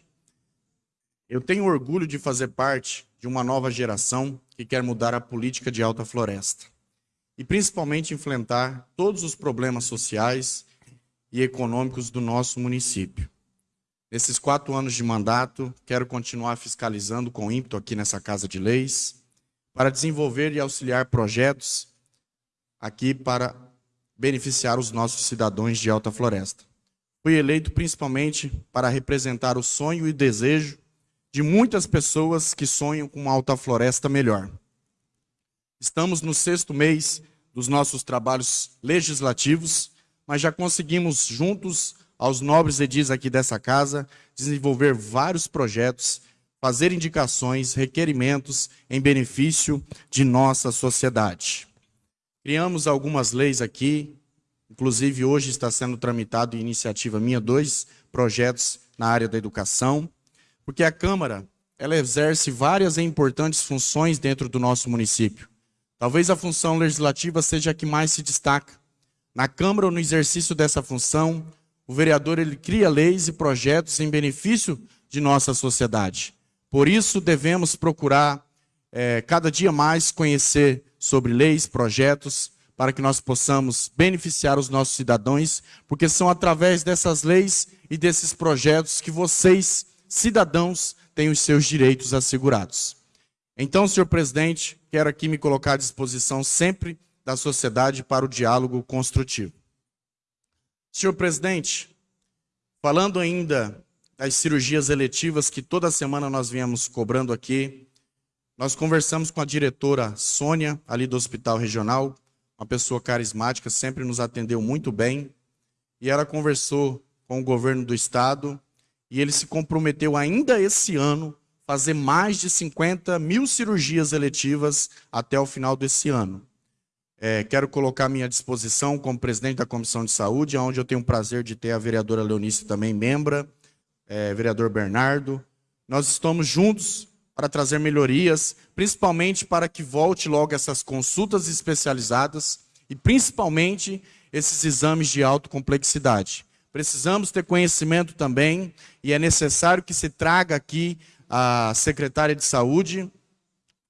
eu tenho orgulho de fazer parte de uma nova geração que quer mudar a política de alta floresta e principalmente enfrentar todos os problemas sociais e econômicos do nosso município. Nesses quatro anos de mandato, quero continuar fiscalizando com ímpeto aqui nessa Casa de Leis para desenvolver e auxiliar projetos aqui para beneficiar os nossos cidadãos de Alta Floresta. Fui eleito principalmente para representar o sonho e desejo de muitas pessoas que sonham com uma alta floresta melhor. Estamos no sexto mês dos nossos trabalhos legislativos, mas já conseguimos, juntos aos nobres edis aqui dessa casa, desenvolver vários projetos, fazer indicações, requerimentos em benefício de nossa sociedade. Criamos algumas leis aqui, inclusive hoje está sendo tramitado em iniciativa minha dois projetos na área da educação, porque a Câmara ela exerce várias e importantes funções dentro do nosso município. Talvez a função legislativa seja a que mais se destaca. Na Câmara, no exercício dessa função, o vereador ele cria leis e projetos em benefício de nossa sociedade. Por isso, devemos procurar é, cada dia mais conhecer sobre leis, projetos, para que nós possamos beneficiar os nossos cidadãos, porque são através dessas leis e desses projetos que vocês cidadãos têm os seus direitos assegurados. Então, senhor presidente, quero aqui me colocar à disposição sempre da sociedade para o diálogo construtivo. Senhor presidente, falando ainda das cirurgias eletivas que toda semana nós viemos cobrando aqui, nós conversamos com a diretora Sônia, ali do Hospital Regional, uma pessoa carismática, sempre nos atendeu muito bem, e ela conversou com o governo do estado e ele se comprometeu ainda esse ano fazer mais de 50 mil cirurgias eletivas até o final desse ano. É, quero colocar à minha disposição como presidente da Comissão de Saúde, onde eu tenho o prazer de ter a vereadora Leonice também membra, é, vereador Bernardo. Nós estamos juntos para trazer melhorias, principalmente para que volte logo essas consultas especializadas e principalmente esses exames de alta complexidade. Precisamos ter conhecimento também e é necessário que se traga aqui a secretária de saúde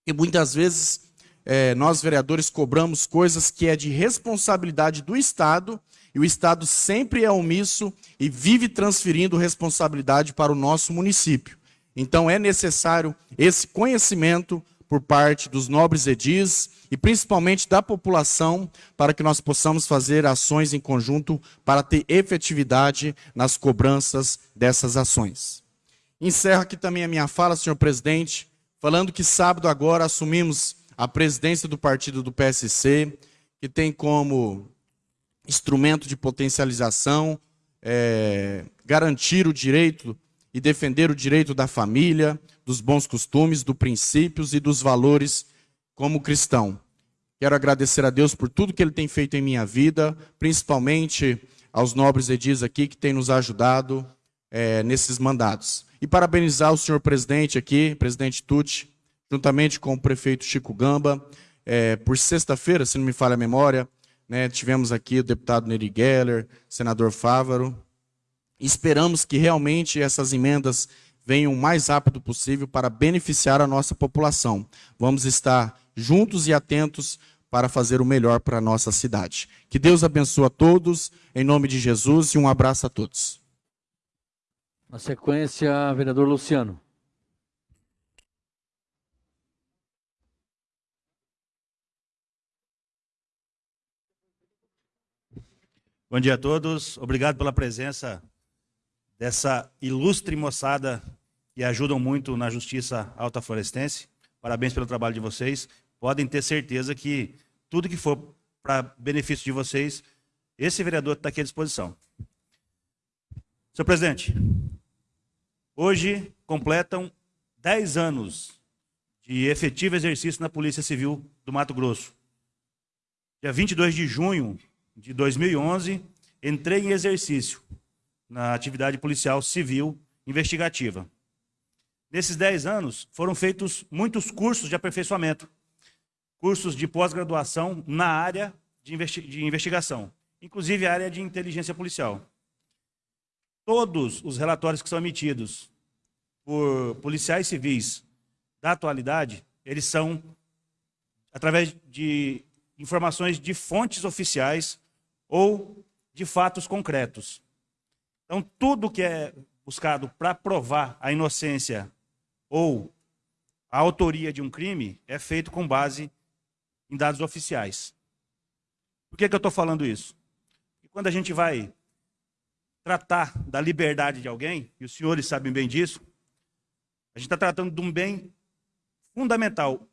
e muitas vezes é, nós vereadores cobramos coisas que é de responsabilidade do Estado e o Estado sempre é omisso e vive transferindo responsabilidade para o nosso município. Então é necessário esse conhecimento por parte dos nobres edis e principalmente da população para que nós possamos fazer ações em conjunto para ter efetividade nas cobranças dessas ações. Encerro aqui também a minha fala, senhor presidente, falando que sábado agora assumimos a presidência do partido do PSC, que tem como instrumento de potencialização é, garantir o direito e defender o direito da família, dos bons costumes, dos princípios e dos valores como cristão. Quero agradecer a Deus por tudo que Ele tem feito em minha vida, principalmente aos nobres edis aqui que têm nos ajudado é, nesses mandatos. E parabenizar o senhor presidente aqui, presidente Tucci, juntamente com o prefeito Chico Gamba, é, por sexta-feira, se não me falha a memória, né, tivemos aqui o deputado Neri Geller, senador Fávaro, Esperamos que realmente essas emendas venham o mais rápido possível para beneficiar a nossa população. Vamos estar juntos e atentos para fazer o melhor para a nossa cidade. Que Deus abençoe a todos, em nome de Jesus, e um abraço a todos. Na sequência, vereador Luciano. Bom dia a todos. Obrigado pela presença dessa ilustre moçada que ajudam muito na Justiça Alta Florestense. Parabéns pelo trabalho de vocês. Podem ter certeza que tudo que for para benefício de vocês, esse vereador está aqui à disposição. Senhor presidente, hoje completam 10 anos de efetivo exercício na Polícia Civil do Mato Grosso. Dia 22 de junho de 2011, entrei em exercício na atividade policial civil investigativa. Nesses 10 anos, foram feitos muitos cursos de aperfeiçoamento, cursos de pós-graduação na área de, investi de investigação, inclusive a área de inteligência policial. Todos os relatórios que são emitidos por policiais civis da atualidade, eles são através de informações de fontes oficiais ou de fatos concretos. Então, tudo que é buscado para provar a inocência ou a autoria de um crime é feito com base em dados oficiais. Por que, que eu estou falando isso? Quando a gente vai tratar da liberdade de alguém, e os senhores sabem bem disso, a gente está tratando de um bem fundamental.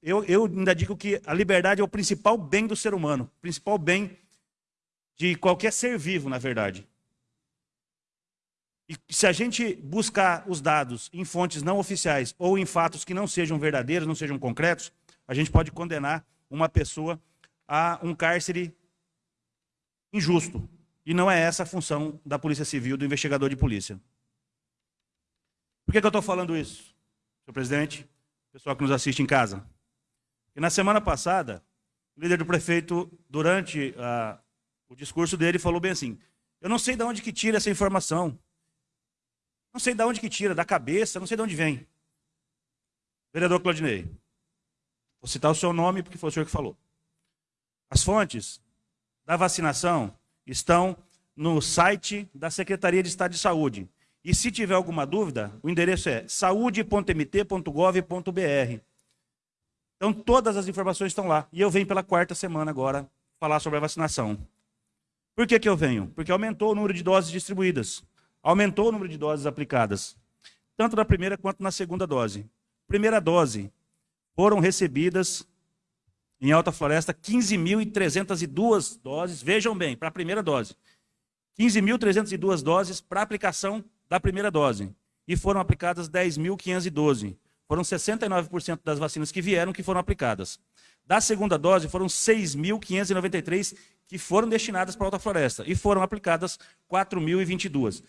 Eu, eu ainda digo que a liberdade é o principal bem do ser humano, o principal bem de qualquer ser vivo, na verdade. E se a gente buscar os dados em fontes não oficiais ou em fatos que não sejam verdadeiros, não sejam concretos, a gente pode condenar uma pessoa a um cárcere injusto. E não é essa a função da Polícia Civil, do investigador de polícia. Por que, que eu estou falando isso, senhor presidente, pessoal que nos assiste em casa? E na semana passada, o líder do prefeito, durante a, o discurso dele, falou bem assim, eu não sei de onde que tira essa informação. Não sei de onde que tira, da cabeça, não sei de onde vem. Vereador Claudinei, vou citar o seu nome porque foi o senhor que falou. As fontes da vacinação estão no site da Secretaria de Estado de Saúde. E se tiver alguma dúvida, o endereço é saude.mt.gov.br. Então todas as informações estão lá. E eu venho pela quarta semana agora falar sobre a vacinação. Por que, que eu venho? Porque aumentou o número de doses distribuídas aumentou o número de doses aplicadas, tanto na primeira quanto na segunda dose. Primeira dose, foram recebidas em Alta Floresta 15.302 doses, vejam bem, para a primeira dose. 15.302 doses para aplicação da primeira dose. E foram aplicadas 10.512. Foram 69% das vacinas que vieram que foram aplicadas. Da segunda dose, foram 6.593 que foram destinadas para a Alta Floresta e foram aplicadas 4.022.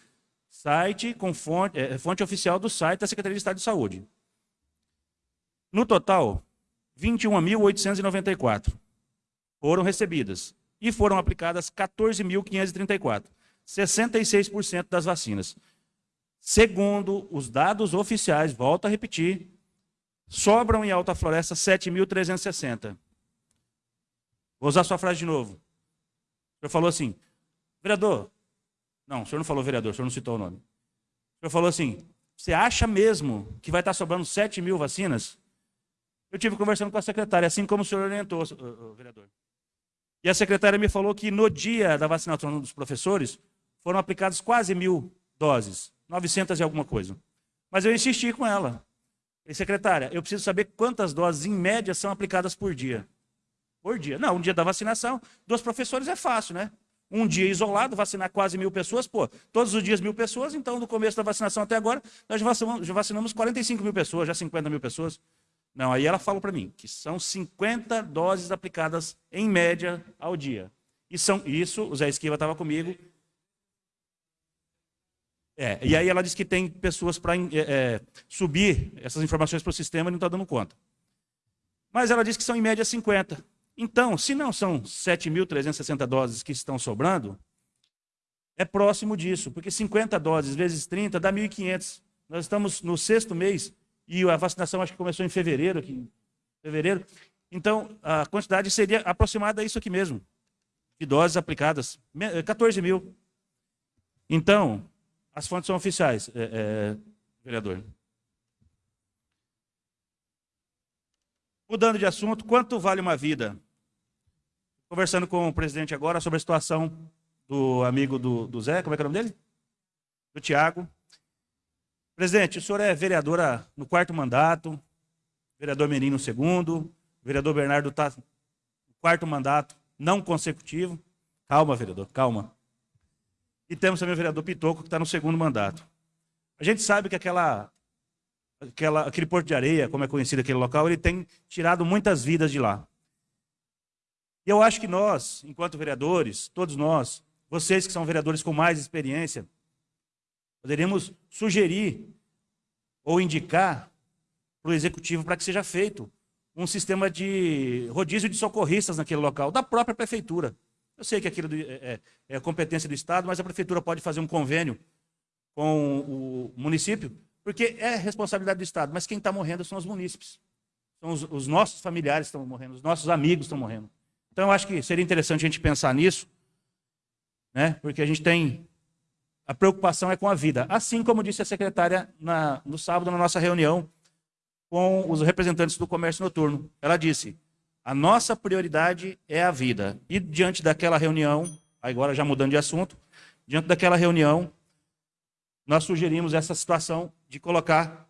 Site com fonte, é, fonte oficial do site da Secretaria de Estado de Saúde. No total, 21.894 foram recebidas e foram aplicadas 14.534, 66% das vacinas. Segundo os dados oficiais, volto a repetir, sobram em Alta Floresta 7.360. Vou usar sua frase de novo. O senhor falou assim, vereador, não, o senhor não falou vereador, o senhor não citou o nome. O senhor falou assim, você acha mesmo que vai estar sobrando 7 mil vacinas? Eu tive conversando com a secretária, assim como o senhor orientou, vereador. E a secretária me falou que no dia da vacinação dos professores, foram aplicadas quase mil doses, 900 e alguma coisa. Mas eu insisti com ela. E secretária, eu preciso saber quantas doses, em média, são aplicadas por dia. Por dia. Não, um dia da vacinação, dos professores é fácil, né? Um dia isolado, vacinar quase mil pessoas, pô, todos os dias mil pessoas, então no começo da vacinação até agora, nós já vacinamos 45 mil pessoas, já 50 mil pessoas. Não, aí ela falou para mim que são 50 doses aplicadas em média ao dia. E são isso, o Zé Esquiva estava comigo. É, e aí ela disse que tem pessoas para é, é, subir essas informações para o sistema e não está dando conta. Mas ela disse que são em média 50. Então, se não são 7.360 doses que estão sobrando, é próximo disso, porque 50 doses vezes 30 dá 1.500. Nós estamos no sexto mês e a vacinação acho que começou em fevereiro, aqui, fevereiro. Então, a quantidade seria aproximada a isso aqui mesmo, de doses aplicadas, 14 mil. Então, as fontes são oficiais, é, é, vereador. Mudando de assunto, quanto vale uma vida? Conversando com o presidente agora sobre a situação do amigo do, do Zé, como é que é o nome dele? Do Tiago. Presidente, o senhor é vereadora no quarto mandato, vereador Menino no segundo, vereador Bernardo está no quarto mandato, não consecutivo. Calma, vereador, calma. E temos também o vereador Pitoco, que está no segundo mandato. A gente sabe que aquela aquela, aquele Porto de Areia, como é conhecido aquele local, ele tem tirado muitas vidas de lá. E eu acho que nós, enquanto vereadores, todos nós, vocês que são vereadores com mais experiência, poderíamos sugerir ou indicar para o executivo para que seja feito um sistema de rodízio de socorristas naquele local, da própria prefeitura. Eu sei que aquilo é, é, é competência do Estado, mas a prefeitura pode fazer um convênio com o município porque é responsabilidade do Estado, mas quem está morrendo são os munícipes. São os, os nossos familiares estão morrendo, os nossos amigos estão morrendo. Então, eu acho que seria interessante a gente pensar nisso, né? porque a gente tem. A preocupação é com a vida. Assim como disse a secretária na, no sábado, na nossa reunião com os representantes do comércio noturno. Ela disse: a nossa prioridade é a vida. E diante daquela reunião, agora já mudando de assunto, diante daquela reunião, nós sugerimos essa situação de colocar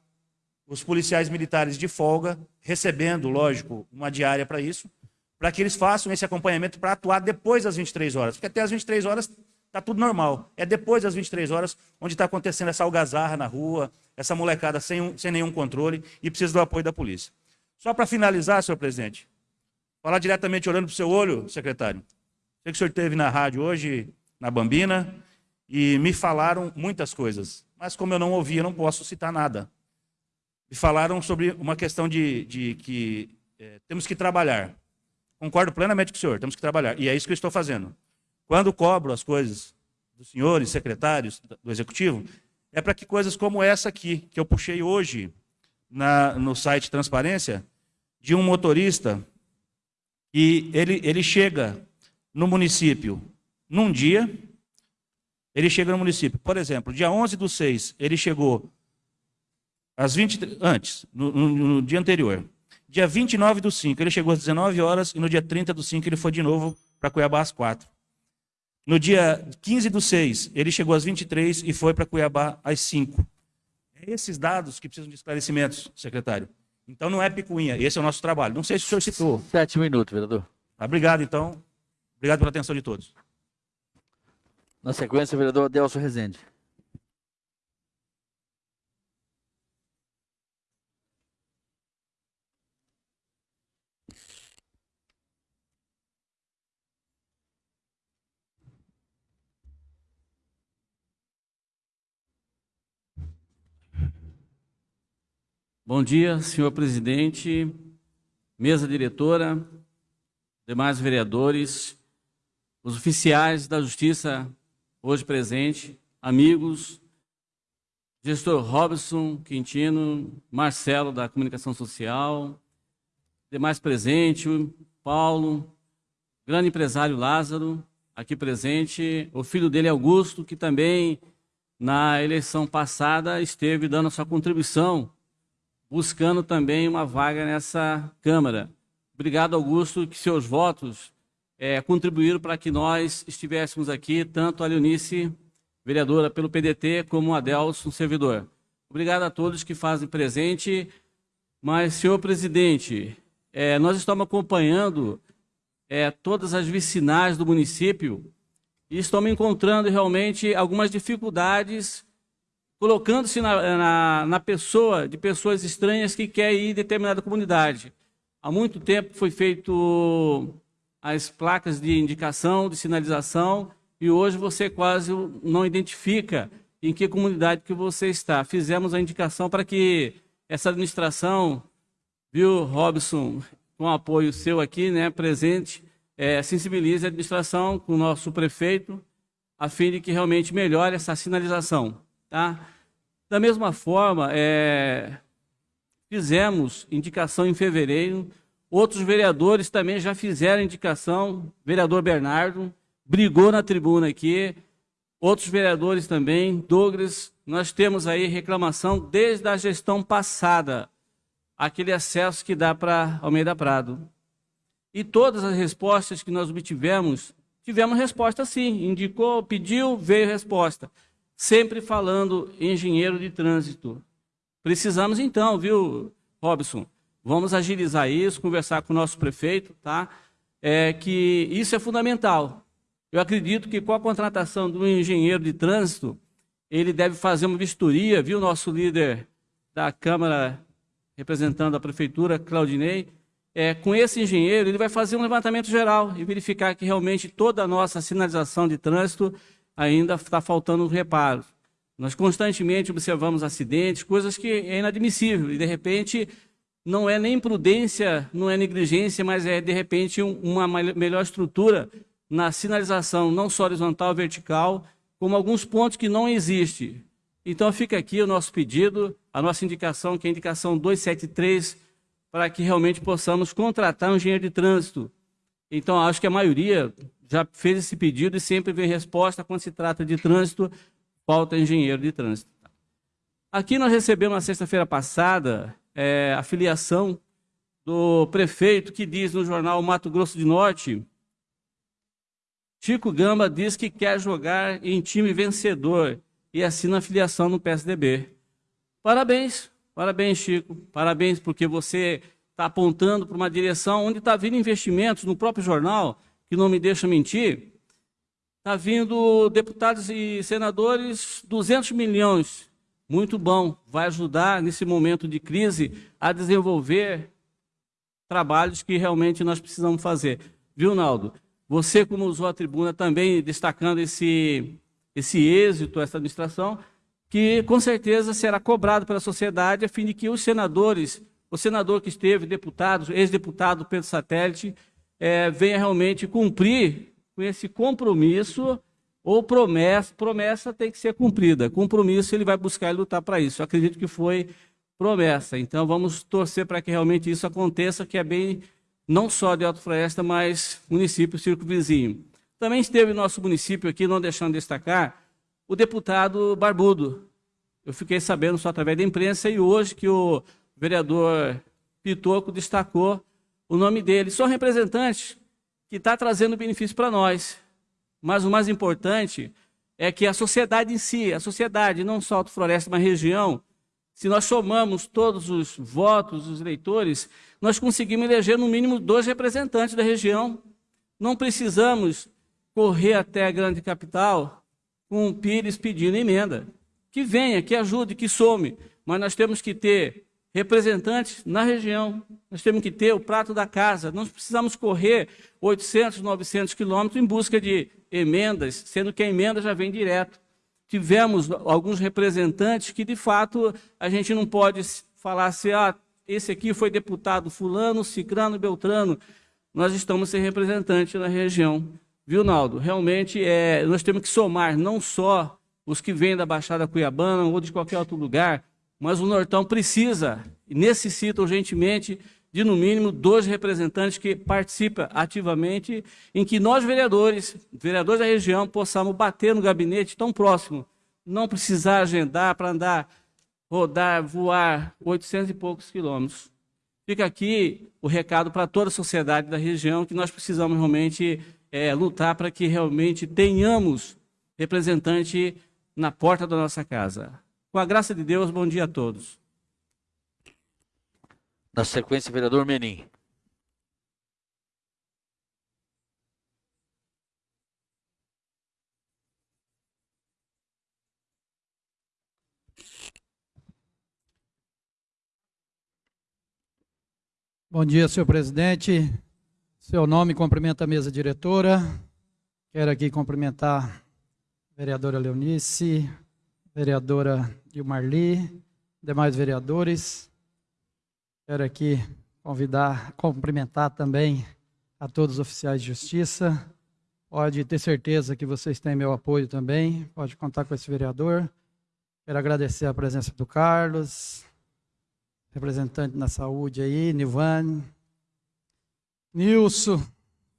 os policiais militares de folga, recebendo, lógico, uma diária para isso, para que eles façam esse acompanhamento para atuar depois das 23 horas. Porque até as 23 horas está tudo normal. É depois das 23 horas onde está acontecendo essa algazarra na rua, essa molecada sem, sem nenhum controle e precisa do apoio da polícia. Só para finalizar, senhor presidente, falar diretamente olhando para o seu olho, secretário. Sei que o senhor esteve na rádio hoje, na Bambina, e me falaram muitas coisas, mas como eu não ouvi, eu não posso citar nada. Me falaram sobre uma questão de, de que é, temos que trabalhar. Concordo plenamente com o senhor, temos que trabalhar. E é isso que eu estou fazendo. Quando cobro as coisas dos senhores secretários do Executivo, é para que coisas como essa aqui, que eu puxei hoje na, no site Transparência, de um motorista, e ele, ele chega no município num dia, ele chega no município. Por exemplo, dia 11 do 6, ele chegou às 20, antes, no, no, no dia anterior. Dia 29 do 5, ele chegou às 19 horas e no dia 30 do 5 ele foi de novo para Cuiabá às 4. No dia 15 do 6, ele chegou às 23 e foi para Cuiabá às 5. É esses dados que precisam de esclarecimentos, secretário. Então não é picuinha, esse é o nosso trabalho. Não sei se o senhor citou. Sete minutos, vereador. Obrigado, então. Obrigado pela atenção de todos. Na sequência, o vereador Adelso Rezende. Bom dia, senhor presidente, mesa diretora, demais vereadores, os oficiais da Justiça hoje presente, amigos, gestor Robson Quintino, Marcelo da Comunicação Social, demais presente, Paulo, grande empresário Lázaro, aqui presente, o filho dele Augusto, que também na eleição passada esteve dando a sua contribuição, buscando também uma vaga nessa Câmara. Obrigado, Augusto, que seus votos é, contribuíram para que nós estivéssemos aqui, tanto a Leonice, vereadora pelo PDT, como o Adelson, servidor. Obrigado a todos que fazem presente. Mas, senhor presidente, é, nós estamos acompanhando é, todas as vicinais do município e estamos encontrando realmente algumas dificuldades, colocando-se na, na, na pessoa de pessoas estranhas que querem ir em determinada comunidade. Há muito tempo foi feito as placas de indicação, de sinalização, e hoje você quase não identifica em que comunidade que você está. Fizemos a indicação para que essa administração, viu, Robson, com apoio seu aqui, né, presente, é, sensibilize a administração com o nosso prefeito, a fim de que realmente melhore essa sinalização. Tá? Da mesma forma, é, fizemos indicação em fevereiro, outros vereadores também já fizeram indicação, vereador Bernardo, brigou na tribuna aqui, outros vereadores também, Douglas, nós temos aí reclamação desde a gestão passada, aquele acesso que dá para Almeida Prado. E todas as respostas que nós obtivemos, tivemos resposta sim, indicou, pediu, veio resposta. Sempre falando engenheiro de trânsito. Precisamos então, viu, Robson? Vamos agilizar isso, conversar com o nosso prefeito, tá? É que isso é fundamental. Eu acredito que com a contratação do engenheiro de trânsito, ele deve fazer uma vistoria, viu, nosso líder da Câmara, representando a Prefeitura, Claudinei, é, com esse engenheiro, ele vai fazer um levantamento geral e verificar que realmente toda a nossa sinalização de trânsito ainda está faltando reparo. Nós constantemente observamos acidentes, coisas que é inadmissível, e de repente não é nem prudência, não é negligência, mas é de repente uma melhor estrutura na sinalização, não só horizontal, vertical, como alguns pontos que não existem. Então fica aqui o nosso pedido, a nossa indicação, que é a indicação 273, para que realmente possamos contratar um engenheiro de trânsito. Então acho que a maioria já fez esse pedido e sempre vem resposta quando se trata de trânsito, falta engenheiro de trânsito. Aqui nós recebemos na sexta-feira passada é, a filiação do prefeito que diz no jornal Mato Grosso de Norte, Chico Gamba diz que quer jogar em time vencedor e assina a filiação no PSDB. Parabéns, parabéns Chico, parabéns porque você está apontando para uma direção onde está vindo investimentos no próprio jornal, que não me deixa mentir, Está vindo deputados e senadores, 200 milhões. Muito bom. Vai ajudar, nesse momento de crise, a desenvolver trabalhos que realmente nós precisamos fazer. Viu, Naldo? Você, como usou a tribuna, também destacando esse, esse êxito, essa administração, que com certeza será cobrado pela sociedade, a fim de que os senadores, o senador que esteve, deputado, ex-deputado Pedro Satélite, é, venha realmente cumprir com esse compromisso ou promessa, promessa tem que ser cumprida. Compromisso ele vai buscar e lutar para isso. Eu acredito que foi promessa. Então vamos torcer para que realmente isso aconteça, que é bem não só de Alto Floresta, mas município circo vizinho. Também esteve no nosso município aqui, não deixando de destacar, o deputado Barbudo. Eu fiquei sabendo só através da imprensa e hoje que o vereador Pitoco destacou o nome dele. São representantes que está trazendo benefício para nós. Mas o mais importante é que a sociedade em si, a sociedade, não só Alto Floresta, mas região, se nós somamos todos os votos dos eleitores, nós conseguimos eleger no mínimo dois representantes da região. Não precisamos correr até a grande capital com o Pires pedindo emenda. Que venha, que ajude, que some. Mas nós temos que ter representantes na região. Nós temos que ter o prato da casa. Não precisamos correr 800, 900 quilômetros em busca de emendas, sendo que a emenda já vem direto. Tivemos alguns representantes que, de fato, a gente não pode falasse, ah, esse aqui foi deputado fulano, cicrano, beltrano, nós estamos sem representante na região. Viu, Naldo? Realmente, é, nós temos que somar não só os que vêm da Baixada Cuiabana ou de qualquer outro lugar, mas o Nortão precisa e necessita urgentemente de, no mínimo, dois representantes que participem ativamente, em que nós, vereadores, vereadores da região, possamos bater no gabinete tão próximo, não precisar agendar para andar, rodar, voar 800 e poucos quilômetros. Fica aqui o recado para toda a sociedade da região, que nós precisamos realmente é, lutar para que realmente tenhamos representante na porta da nossa casa. Com a graça de Deus, bom dia a todos. Na sequência, vereador Menin. Bom dia, senhor presidente. Seu nome cumprimenta a mesa diretora. Quero aqui cumprimentar a vereadora Leonice, vereadora Gilmarli, demais vereadores. Quero aqui convidar, cumprimentar também a todos os oficiais de justiça. Pode ter certeza que vocês têm meu apoio também. Pode contar com esse vereador. Quero agradecer a presença do Carlos, representante na saúde aí, Nivane. Nilson,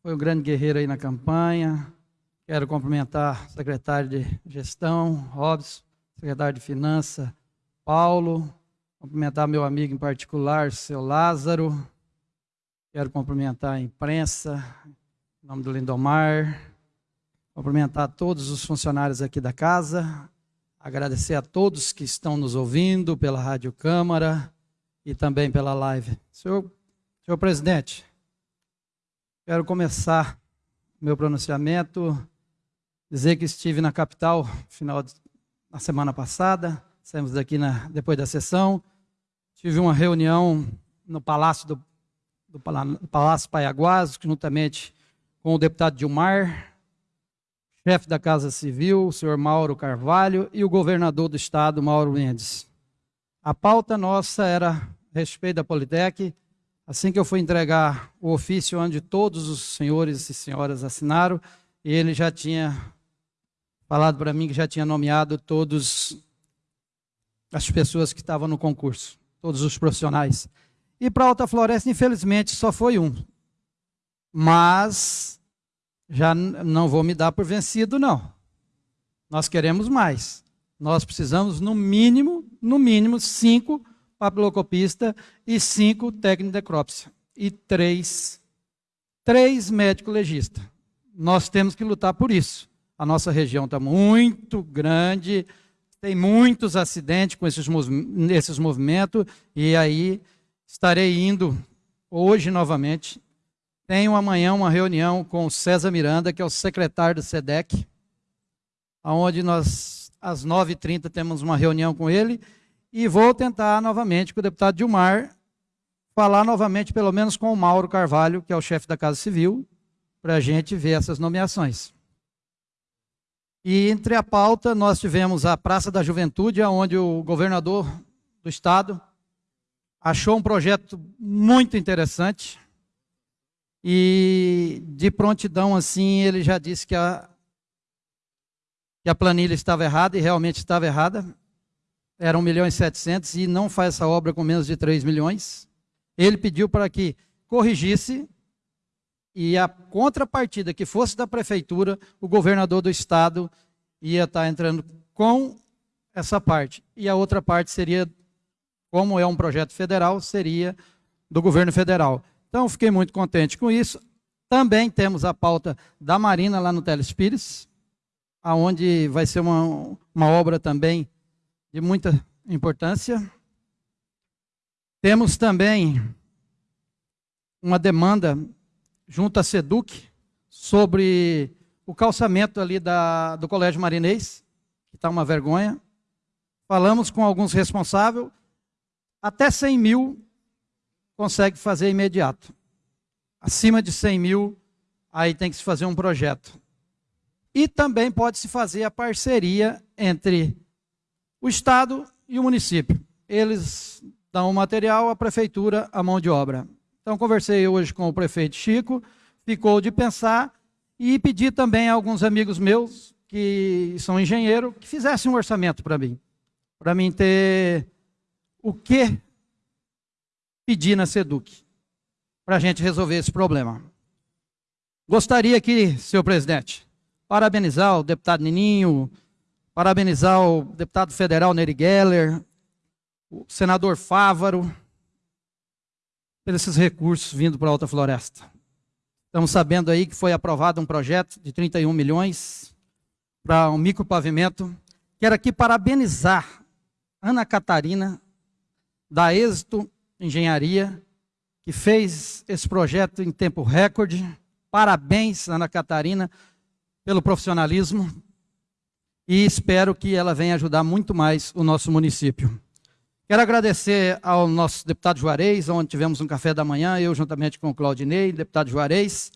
foi um grande guerreiro aí na campanha. Quero cumprimentar o secretário de Gestão, Robson, secretário de Finanças, Paulo. Cumprimentar meu amigo em particular, seu Lázaro. Quero cumprimentar a imprensa, em nome do Lindomar. Cumprimentar todos os funcionários aqui da casa. Agradecer a todos que estão nos ouvindo pela Rádio Câmara e também pela live. Senhor, senhor presidente, quero começar meu pronunciamento, dizer que estive na capital final na semana passada, saímos daqui na, depois da sessão, tive uma reunião no Palácio do, do Palácio Paiaguás, juntamente com o deputado Dilmar, chefe da Casa Civil, o senhor Mauro Carvalho, e o governador do estado, Mauro Mendes. A pauta nossa era respeito da Politec. Assim que eu fui entregar o ofício onde todos os senhores e senhoras assinaram, ele já tinha falado para mim que já tinha nomeado todos as pessoas que estavam no concurso, todos os profissionais. E para Alta Floresta, infelizmente, só foi um. Mas já não vou me dar por vencido, não. Nós queremos mais. Nós precisamos, no mínimo, no mínimo, cinco papilocopista e cinco técnicos de necrópsia. E três, três médicos legistas. Nós temos que lutar por isso. A nossa região está muito grande, tem muitos acidentes com esses, esses movimentos, e aí estarei indo hoje novamente. Tenho amanhã uma reunião com o César Miranda, que é o secretário do SEDEC, onde nós, às 9h30, temos uma reunião com ele, e vou tentar novamente com o deputado Dilmar falar novamente, pelo menos com o Mauro Carvalho, que é o chefe da Casa Civil, para a gente ver essas nomeações. E entre a pauta, nós tivemos a Praça da Juventude, onde o governador do estado achou um projeto muito interessante. E de prontidão, assim, ele já disse que a, que a planilha estava errada, e realmente estava errada era 1 milhão e 700 e não faz essa obra com menos de 3 milhões. Ele pediu para que corrigisse e a contrapartida que fosse da prefeitura, o governador do estado ia estar tá entrando com essa parte. E a outra parte seria, como é um projeto federal, seria do governo federal. Então, fiquei muito contente com isso. Também temos a pauta da Marina lá no Telespires, aonde vai ser uma, uma obra também de muita importância. Temos também uma demanda junto à SEDUC sobre o calçamento ali da, do Colégio Marinês, que está uma vergonha. Falamos com alguns responsáveis, até 100 mil consegue fazer imediato. Acima de 100 mil, aí tem que se fazer um projeto. E também pode se fazer a parceria entre o Estado e o município. Eles dão o material, a prefeitura a mão de obra. Então, conversei hoje com o prefeito Chico, ficou de pensar e pedi também a alguns amigos meus, que são engenheiros, que fizessem um orçamento para mim, para mim ter o que pedir na SEDUC, para a gente resolver esse problema. Gostaria aqui, senhor presidente, parabenizar o deputado Nininho, parabenizar o deputado federal Nery Geller, o senador Fávaro, por esses recursos vindo para a Alta Floresta. Estamos sabendo aí que foi aprovado um projeto de 31 milhões para um micropavimento. Quero aqui parabenizar Ana Catarina, da Êxito Engenharia, que fez esse projeto em tempo recorde. Parabéns, Ana Catarina, pelo profissionalismo e espero que ela venha ajudar muito mais o nosso município. Quero agradecer ao nosso deputado Juarez, onde tivemos um café da manhã, eu juntamente com o Claudinei, deputado Juarez,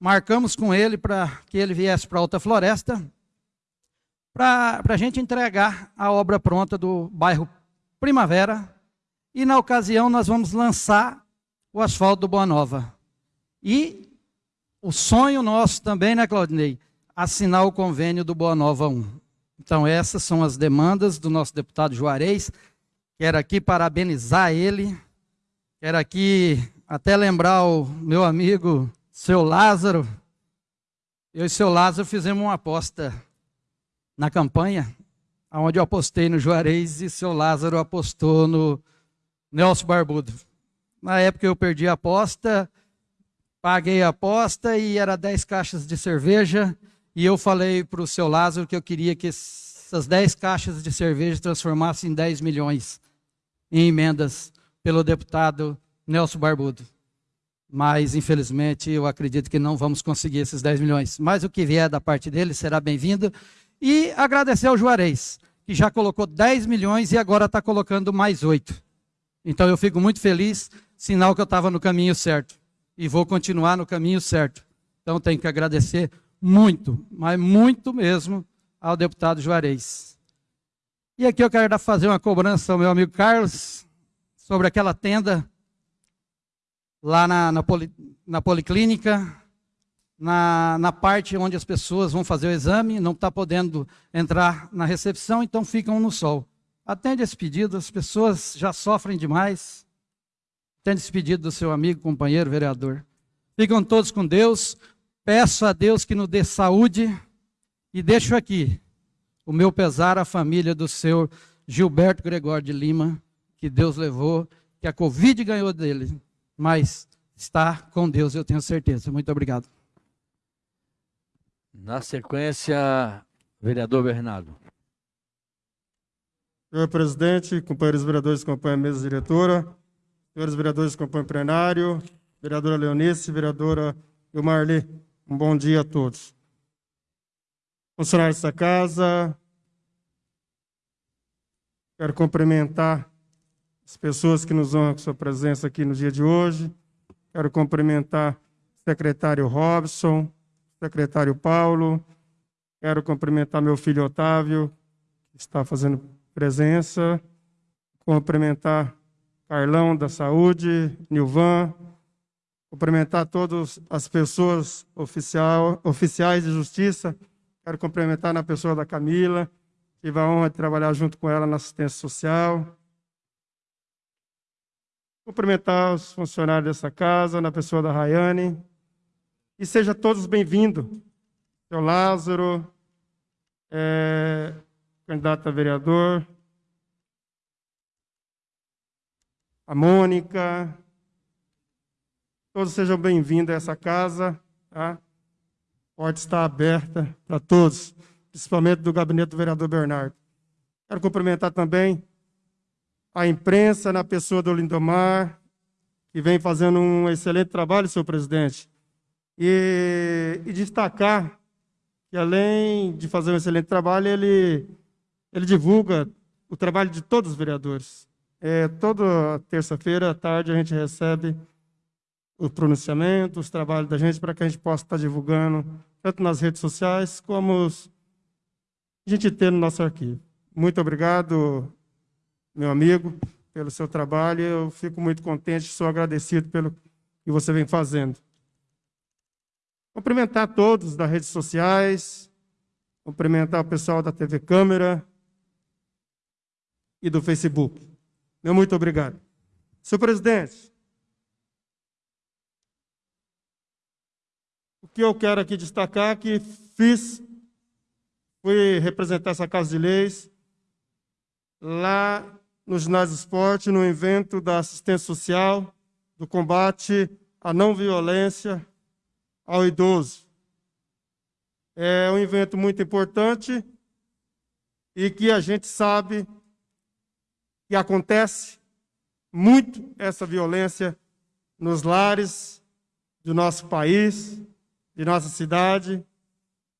marcamos com ele para que ele viesse para Alta Floresta, para a gente entregar a obra pronta do bairro Primavera, e na ocasião nós vamos lançar o asfalto do Boa Nova. E o sonho nosso também, né, Claudinei? Assinar o convênio do Boa Nova 1. Então essas são as demandas do nosso deputado Juarez, Quero aqui parabenizar ele. Quero aqui até lembrar o meu amigo, seu Lázaro. Eu e seu Lázaro fizemos uma aposta na campanha, onde eu apostei no Juarez e seu Lázaro apostou no Nelson Barbudo. Na época eu perdi a aposta, paguei a aposta e era 10 caixas de cerveja. E eu falei para o seu Lázaro que eu queria que essas 10 caixas de cerveja transformassem em 10 milhões em emendas pelo deputado Nelson Barbudo. Mas, infelizmente, eu acredito que não vamos conseguir esses 10 milhões. Mas o que vier da parte dele será bem-vindo. E agradecer ao Juarez, que já colocou 10 milhões e agora está colocando mais 8. Então eu fico muito feliz, sinal que eu estava no caminho certo. E vou continuar no caminho certo. Então tenho que agradecer muito, mas muito mesmo, ao deputado Juarez. E aqui eu quero fazer uma cobrança ao meu amigo Carlos sobre aquela tenda lá na, na, poli, na policlínica, na, na, parte onde as pessoas vão fazer o exame, não está podendo entrar na recepção, então ficam no sol. Atende esse pedido, as pessoas já sofrem demais. Atende esse pedido do seu amigo, companheiro, vereador. Ficam todos com Deus. Peço a Deus que nos dê saúde e deixo aqui o meu pesar à família do seu Gilberto Gregório de Lima, que Deus levou, que a Covid ganhou dele, mas está com Deus, eu tenho certeza. Muito obrigado. Na sequência, vereador Bernardo. Senhor presidente, companheiros vereadores que acompanham a mesa diretora, senhores vereadores que acompanham o plenário, vereadora Leonice, vereadora Ilmarli, um bom dia a todos funcionários dessa casa. Quero cumprimentar as pessoas que nos honram com sua presença aqui no dia de hoje. Quero cumprimentar o secretário Robson, o secretário Paulo. Quero cumprimentar meu filho Otávio, que está fazendo presença. Cumprimentar Carlão da Saúde, Nilvan. Cumprimentar todas as pessoas oficial, oficiais de justiça Quero cumprimentar na pessoa da Camila. Tive a honra de trabalhar junto com ela na assistência social. Cumprimentar os funcionários dessa casa, na pessoa da Rayane. E sejam todos bem-vindos. Seu Lázaro, é, candidato a vereador. A Mônica. Todos sejam bem-vindos a essa casa. Tá? Porta está aberta para todos, principalmente do gabinete do vereador Bernardo. Quero cumprimentar também a imprensa na pessoa do Lindomar, que vem fazendo um excelente trabalho, senhor presidente. E, e destacar que, além de fazer um excelente trabalho, ele, ele divulga o trabalho de todos os vereadores. É, toda terça-feira à tarde a gente recebe o pronunciamento, os trabalhos da gente, para que a gente possa estar divulgando, tanto nas redes sociais, como a gente ter no nosso arquivo. Muito obrigado, meu amigo. pelo seu trabalho. Eu fico muito contente, sou agradecido pelo que você vem fazendo. Cumprimentar todos das redes sociais, cumprimentar o pessoal da TV Câmera e do Facebook. Meu muito obrigado. Senhor presidente, que eu quero aqui destacar que fiz, fui representar essa Casa de Leis lá no ginásio esporte, no evento da assistência social, do combate à não violência ao idoso. É um evento muito importante e que a gente sabe que acontece muito essa violência nos lares do nosso país, de nossa cidade,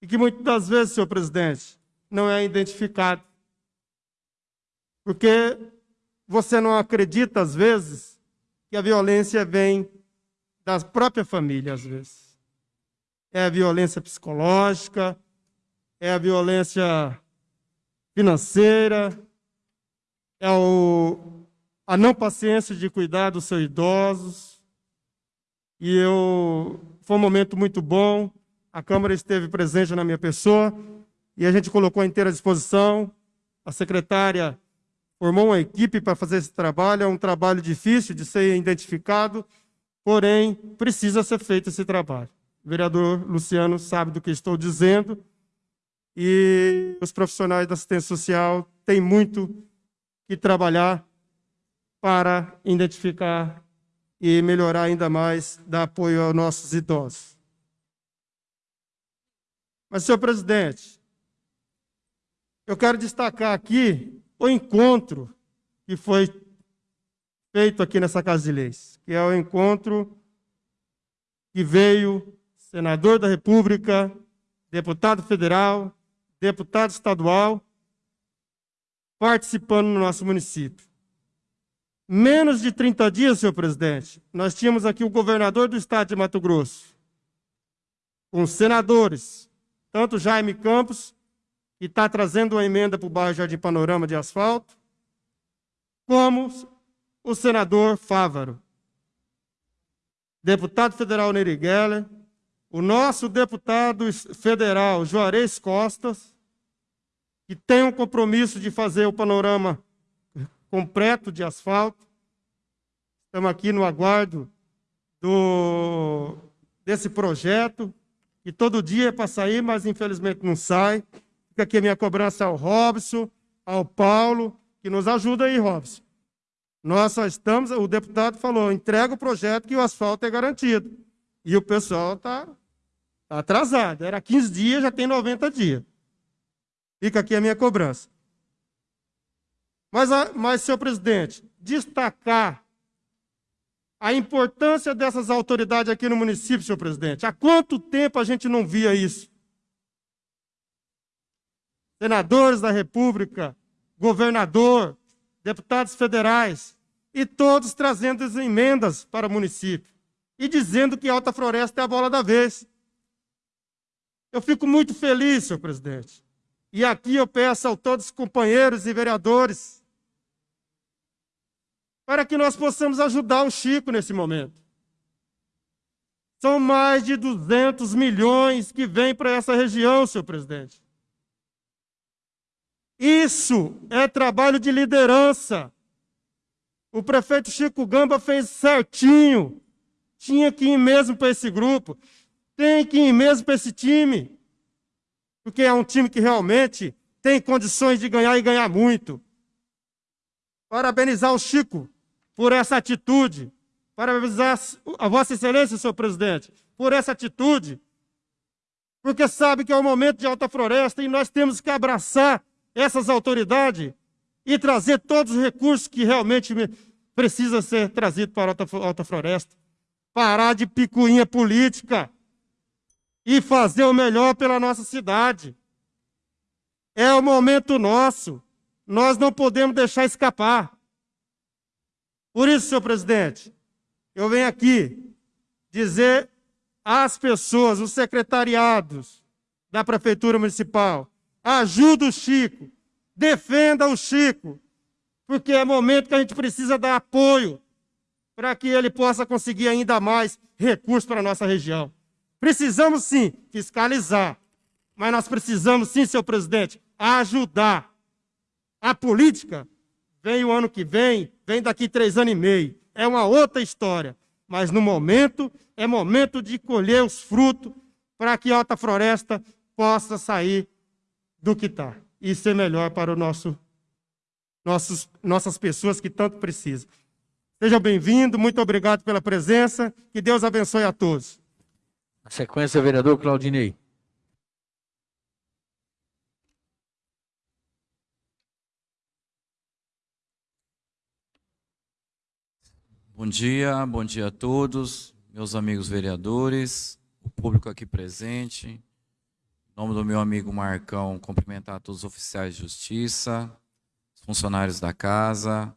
e que muitas das vezes, senhor presidente, não é identificado. Porque você não acredita, às vezes, que a violência vem da própria família, às vezes. É a violência psicológica, é a violência financeira, é o, a não paciência de cuidar dos seus idosos. E eu, foi um momento muito bom. A Câmara esteve presente na minha pessoa e a gente colocou à inteira disposição. A secretária formou uma equipe para fazer esse trabalho. É um trabalho difícil de ser identificado, porém, precisa ser feito esse trabalho. O vereador Luciano sabe do que estou dizendo e os profissionais da assistência social têm muito que trabalhar para identificar e melhorar ainda mais, dar apoio aos nossos idosos. Mas, senhor presidente, eu quero destacar aqui o encontro que foi feito aqui nessa Casa de Leis, que é o encontro que veio senador da República, deputado federal, deputado estadual, participando no nosso município. Menos de 30 dias, senhor presidente, nós tínhamos aqui o governador do estado de Mato Grosso, com senadores, tanto Jaime Campos e está trazendo uma emenda para o bairro Jardim Panorama de asfalto, como o senador Fávaro, deputado federal Neri Geller, o nosso deputado federal Juarez Costas, que tem um compromisso de fazer o panorama completo de asfalto. Estamos aqui no aguardo do, desse projeto, que todo dia é para sair, mas infelizmente não sai. Fica aqui a minha cobrança ao Robson, ao Paulo, que nos ajuda aí, Robson. Nós só estamos, o deputado falou, entrega o projeto que o asfalto é garantido. E o pessoal está tá atrasado. Era 15 dias, já tem 90 dias. Fica aqui a minha cobrança. Mas, mas senhor presidente, destacar a importância dessas autoridades aqui no município, senhor presidente. Há quanto tempo a gente não via isso? senadores da República, governador, deputados federais, e todos trazendo as emendas para o município e dizendo que Alta Floresta é a bola da vez. Eu fico muito feliz, senhor presidente. E aqui eu peço a todos os companheiros e vereadores para que nós possamos ajudar o Chico nesse momento. São mais de 200 milhões que vêm para essa região, senhor presidente. Isso é trabalho de liderança. O prefeito Chico Gamba fez certinho. Tinha que ir mesmo para esse grupo. Tem que ir mesmo para esse time. Porque é um time que realmente tem condições de ganhar e ganhar muito. Parabenizar o Chico por essa atitude. Parabenizar a Vossa Excelência, senhor presidente, por essa atitude. Porque sabe que é o momento de alta floresta e nós temos que abraçar essas autoridades e trazer todos os recursos que realmente precisa ser trazido para a Alta, Alta Floresta. Parar de picuinha política e fazer o melhor pela nossa cidade. É o momento nosso. Nós não podemos deixar escapar. Por isso, senhor presidente, eu venho aqui dizer às pessoas, os secretariados da Prefeitura Municipal, Ajuda o Chico. Defenda o Chico. porque é momento que a gente precisa dar apoio para que ele possa conseguir ainda mais recursos para a nossa região. Precisamos sim fiscalizar, mas nós precisamos sim, senhor presidente, ajudar. A política vem o ano que vem, vem daqui três anos e meio. É uma outra história. Mas no momento, é momento de colher os frutos para que a Alta Floresta possa sair do que está e ser melhor para o nosso, nossos, nossas pessoas que tanto precisam. Seja bem-vindo, muito obrigado pela presença, que Deus abençoe a todos. Na sequência, vereador Claudinei. Bom dia, bom dia a todos, meus amigos vereadores, o público aqui presente. Em nome do meu amigo Marcão, cumprimentar todos os oficiais de justiça, os funcionários da casa,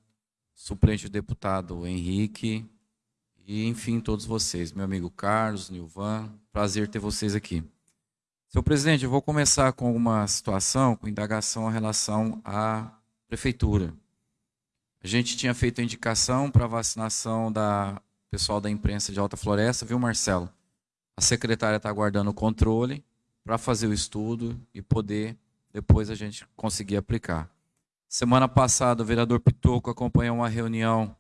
suplente deputado Henrique e, enfim, todos vocês. Meu amigo Carlos, Nilvan, prazer ter vocês aqui. Senhor presidente, eu vou começar com uma situação, com indagação em relação à prefeitura. A gente tinha feito a indicação para vacinação da pessoal da imprensa de Alta Floresta, viu, Marcelo? A secretária está aguardando o controle para fazer o estudo e poder depois a gente conseguir aplicar. Semana passada, o vereador Pitoco acompanhou uma reunião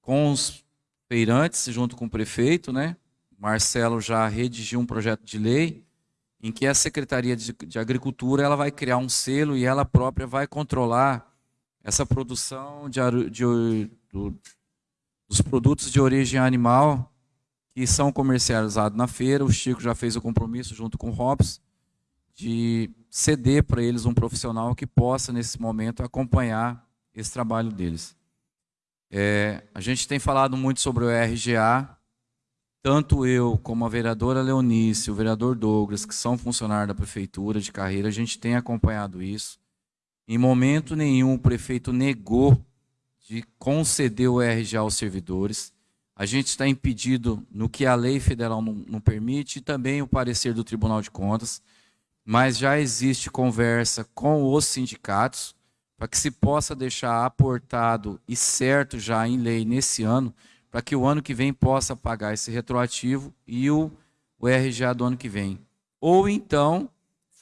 com os feirantes, junto com o prefeito, né? Marcelo já redigiu um projeto de lei em que a Secretaria de, Agricultura ela vai criar um selo e ela própria vai controlar essa produção de, de, do, dos produtos de origem animal que são comercializados na feira. O Chico já fez o compromisso junto com o Robson de ceder para eles um profissional que possa, nesse momento, acompanhar esse trabalho deles. É, a gente tem falado muito sobre o RGA, tanto eu como a vereadora Leonice, o vereador Douglas, que são funcionários da prefeitura de carreira, a gente tem acompanhado isso. Em momento nenhum o prefeito negou de conceder o RGA aos servidores. A gente está impedido no que a lei federal não, não permite e também o parecer do Tribunal de Contas, mas já existe conversa com os sindicatos para que se possa deixar aportado e certo já em lei nesse ano, para que o ano que vem possa pagar esse retroativo e o, o RGA do ano que vem. Ou então,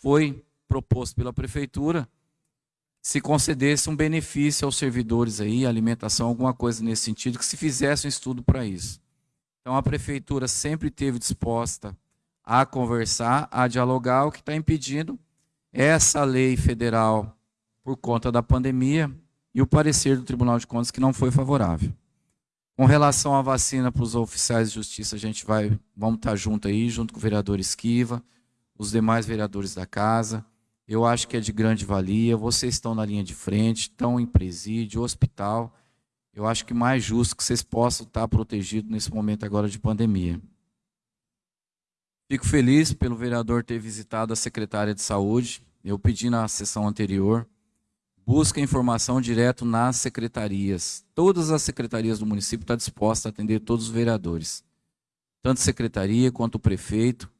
foi proposto pela prefeitura se concedesse um benefício aos servidores aí, alimentação, alguma coisa nesse sentido, que se fizesse um estudo para isso. Então a prefeitura sempre teve disposta a conversar, a dialogar, o que está impedindo essa lei federal por conta da pandemia e o parecer do Tribunal de Contas que não foi favorável. Com relação à vacina para os oficiais de justiça, a gente vai, vamos estar tá junto aí, junto com o vereador Esquiva, os demais vereadores da casa, eu acho que é de grande valia. Vocês estão na linha de frente, estão em presídio, hospital. Eu acho que mais justo que vocês possam estar protegidos nesse momento agora de pandemia. Fico feliz pelo vereador ter visitado a secretária de saúde. Eu pedi na sessão anterior. Busca informação direto nas secretarias. Todas as secretarias do município estão dispostas a atender todos os vereadores. Tanto a secretaria quanto o prefeito.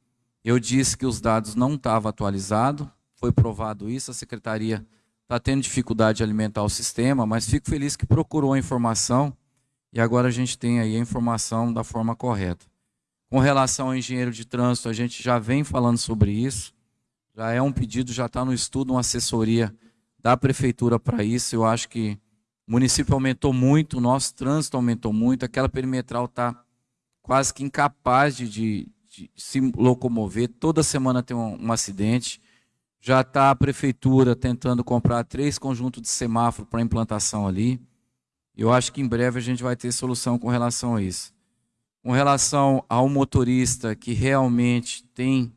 Eu disse que os dados não estavam atualizados foi provado isso, a secretaria está tendo dificuldade de alimentar o sistema, mas fico feliz que procurou a informação e agora a gente tem aí a informação da forma correta. Com relação ao engenheiro de trânsito, a gente já vem falando sobre isso, já é um pedido, já está no estudo, uma assessoria da prefeitura para isso. Eu acho que o município aumentou muito, o nosso trânsito aumentou muito, aquela perimetral está quase que incapaz de, de, de, se locomover, toda semana tem um, um acidente. Já está a prefeitura tentando comprar três conjuntos de semáforo para implantação ali. Eu acho que em breve a gente vai ter solução com relação a isso. Com relação ao motorista que realmente tem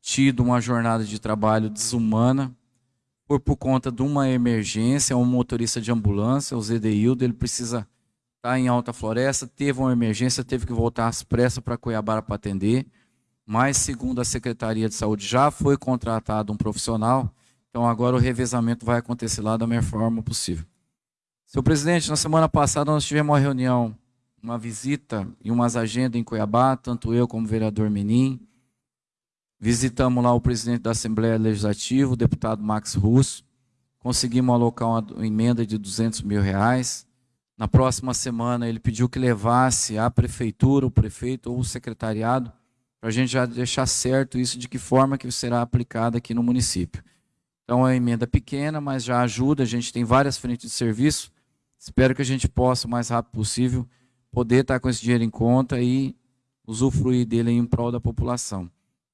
tido uma jornada de trabalho desumana, por, por conta de uma emergência, um motorista de ambulância, o Zedeildo, ele precisa estar tá em Alta Floresta, teve uma emergência, teve que voltar às pressas para Cuiabá para atender mas segundo a Secretaria de Saúde já foi contratado um profissional, então agora o revezamento vai acontecer lá da melhor forma possível. Senhor presidente, na semana passada nós tivemos uma reunião, uma visita e umas agendas em Cuiabá, tanto eu como o vereador Menin. Visitamos lá o presidente da Assembleia Legislativa, o deputado Max Russo. conseguimos alocar uma emenda de 200 mil reais. Na próxima semana, ele pediu que levasse a prefeitura, o prefeito ou o secretariado, para a gente já deixar certo isso de que forma que será aplicada aqui no município. Então, é uma emenda pequena, mas já ajuda, a gente tem várias frentes de serviço, espero que a gente possa, o mais rápido possível, poder estar com esse dinheiro em conta e usufruir dele em prol da população.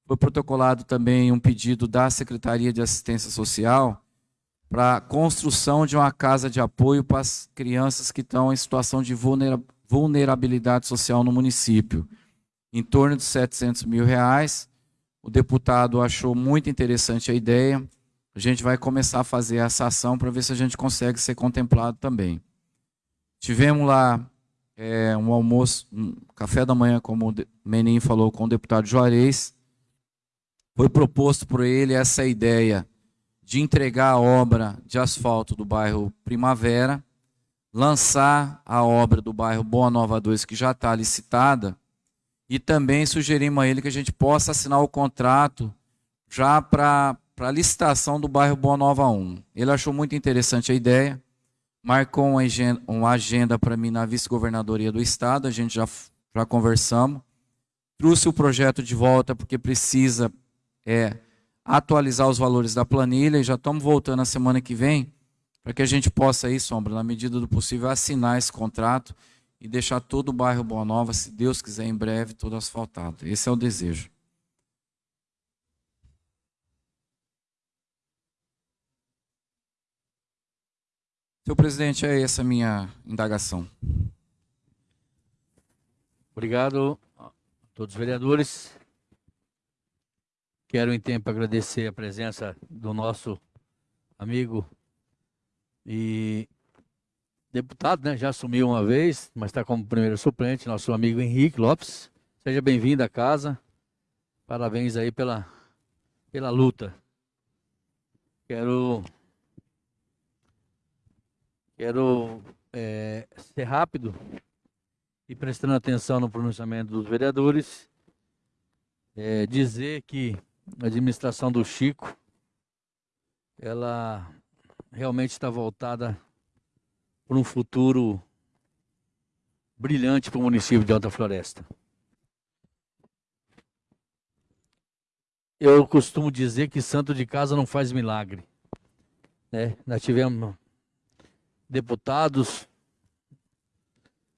Foi protocolado também um pedido da Secretaria de Assistência Social para a construção de uma casa de apoio para as crianças que estão em situação de vulnerabilidade social no município, em torno de 700 mil reais. O deputado achou muito interessante a ideia. A gente vai começar a fazer essa ação para ver se a gente consegue ser contemplado também. Tivemos lá é, um almoço, um café da manhã, como o Menin falou, com o deputado Juarez, foi proposto por ele essa ideia de entregar a obra de asfalto do bairro Primavera, lançar a obra do bairro Boa Nova 2, que já está licitada, e também sugerimos a ele que a gente possa assinar o contrato já para a licitação do bairro Boa Nova 1. Ele achou muito interessante a ideia, marcou uma agenda, uma agenda para mim na vice-governadoria do estado, a gente já, já conversamos, trouxe o projeto de volta porque precisa é atualizar os valores da planilha e já estamos voltando a semana que vem para que a gente possa aí, Sombra, na medida do possível, assinar esse contrato e deixar todo o bairro Boa Nova, se Deus quiser, em breve, todo asfaltado. Esse é o desejo. Senhor presidente, é essa a minha indagação. Obrigado a todos os vereadores. Quero, em tempo, agradecer a presença do nosso amigo e deputado, né? Já assumiu uma vez, mas está como primeiro suplente, nosso amigo Henrique Lopes. Seja bem-vindo à casa. Parabéns aí pela, pela luta. Quero, quero é, ser rápido e prestando atenção no pronunciamento dos vereadores, é, dizer que a administração do Chico, ela realmente está voltada para um futuro brilhante para o município de Alta Floresta. Eu costumo dizer que santo de casa não faz milagre. Né? Nós tivemos deputados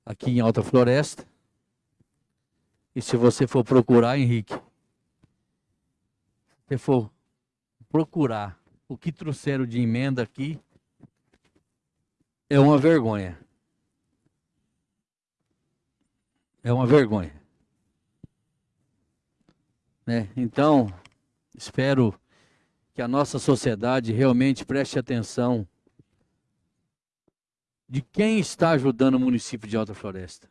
aqui em Alta Floresta. E se você for procurar, Henrique, você for procurar o que trouxeram de emenda aqui, é uma vergonha. É uma vergonha. Né? Então, espero que a nossa sociedade realmente preste atenção de quem está ajudando o município de Alta Floresta.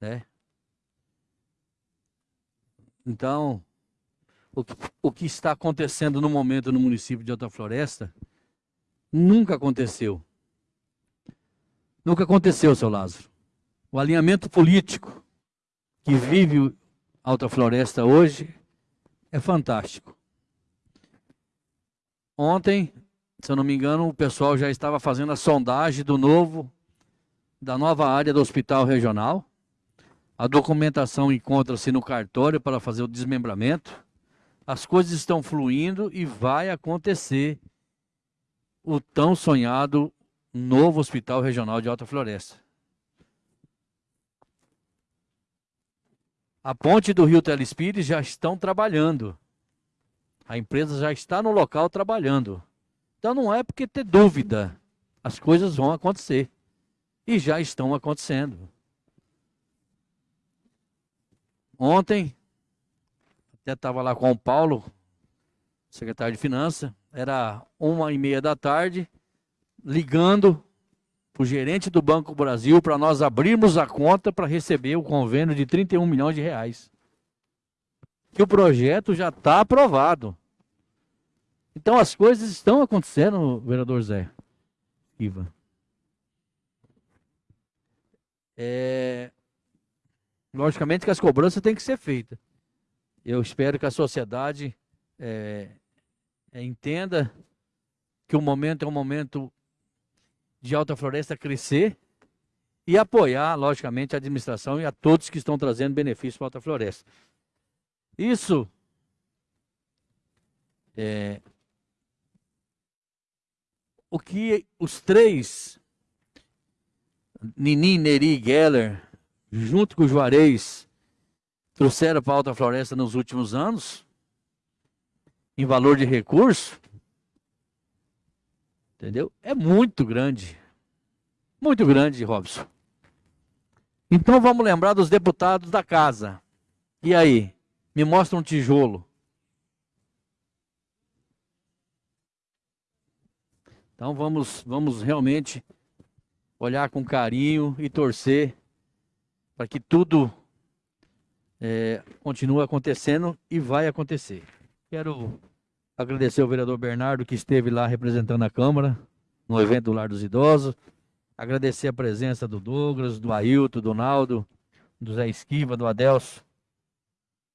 Né? Então, o que, o que está acontecendo no momento no município de Alta Floresta nunca aconteceu. Nunca aconteceu, seu Lázaro. O alinhamento político que vive Alta Floresta hoje é fantástico. Ontem, se eu não me engano, o pessoal já estava fazendo a sondagem do novo, da nova área do hospital regional. A documentação encontra-se no cartório para fazer o desmembramento as coisas estão fluindo e vai acontecer o tão sonhado novo Hospital Regional de Alta Floresta. A ponte do Rio Telespires já estão trabalhando. A empresa já está no local trabalhando. Então não é porque ter dúvida. As coisas vão acontecer. E já estão acontecendo. Ontem, até estava lá com o Paulo, secretário de Finanças, era uma e meia da tarde, ligando para o gerente do Banco Brasil para nós abrirmos a conta para receber o convênio de 31 milhões de reais. Que o projeto já está aprovado. Então as coisas estão acontecendo, vereador Zé. Iva. É... Logicamente que as cobranças têm que ser feitas. Eu espero que a sociedade é, é, entenda que o momento é um momento de Alta Floresta crescer e apoiar, logicamente, a administração e a todos que estão trazendo benefício para a Alta Floresta. Isso é, o que os três, Nini, Neri e Geller, junto com o Juarez, trouxeram para a Alta Floresta nos últimos anos, em valor de recurso, entendeu? É muito grande. Muito grande, Robson. Então vamos lembrar dos deputados da casa. E aí? Me mostra um tijolo. Então vamos, vamos realmente olhar com carinho e torcer para que tudo é, continue acontecendo e vai acontecer. Quero agradecer ao vereador Bernardo que esteve lá representando a Câmara no evento do Lar dos Idosos. Agradecer a presença do Douglas, do Ailton, do Naldo, do Zé Esquiva, do Adelso,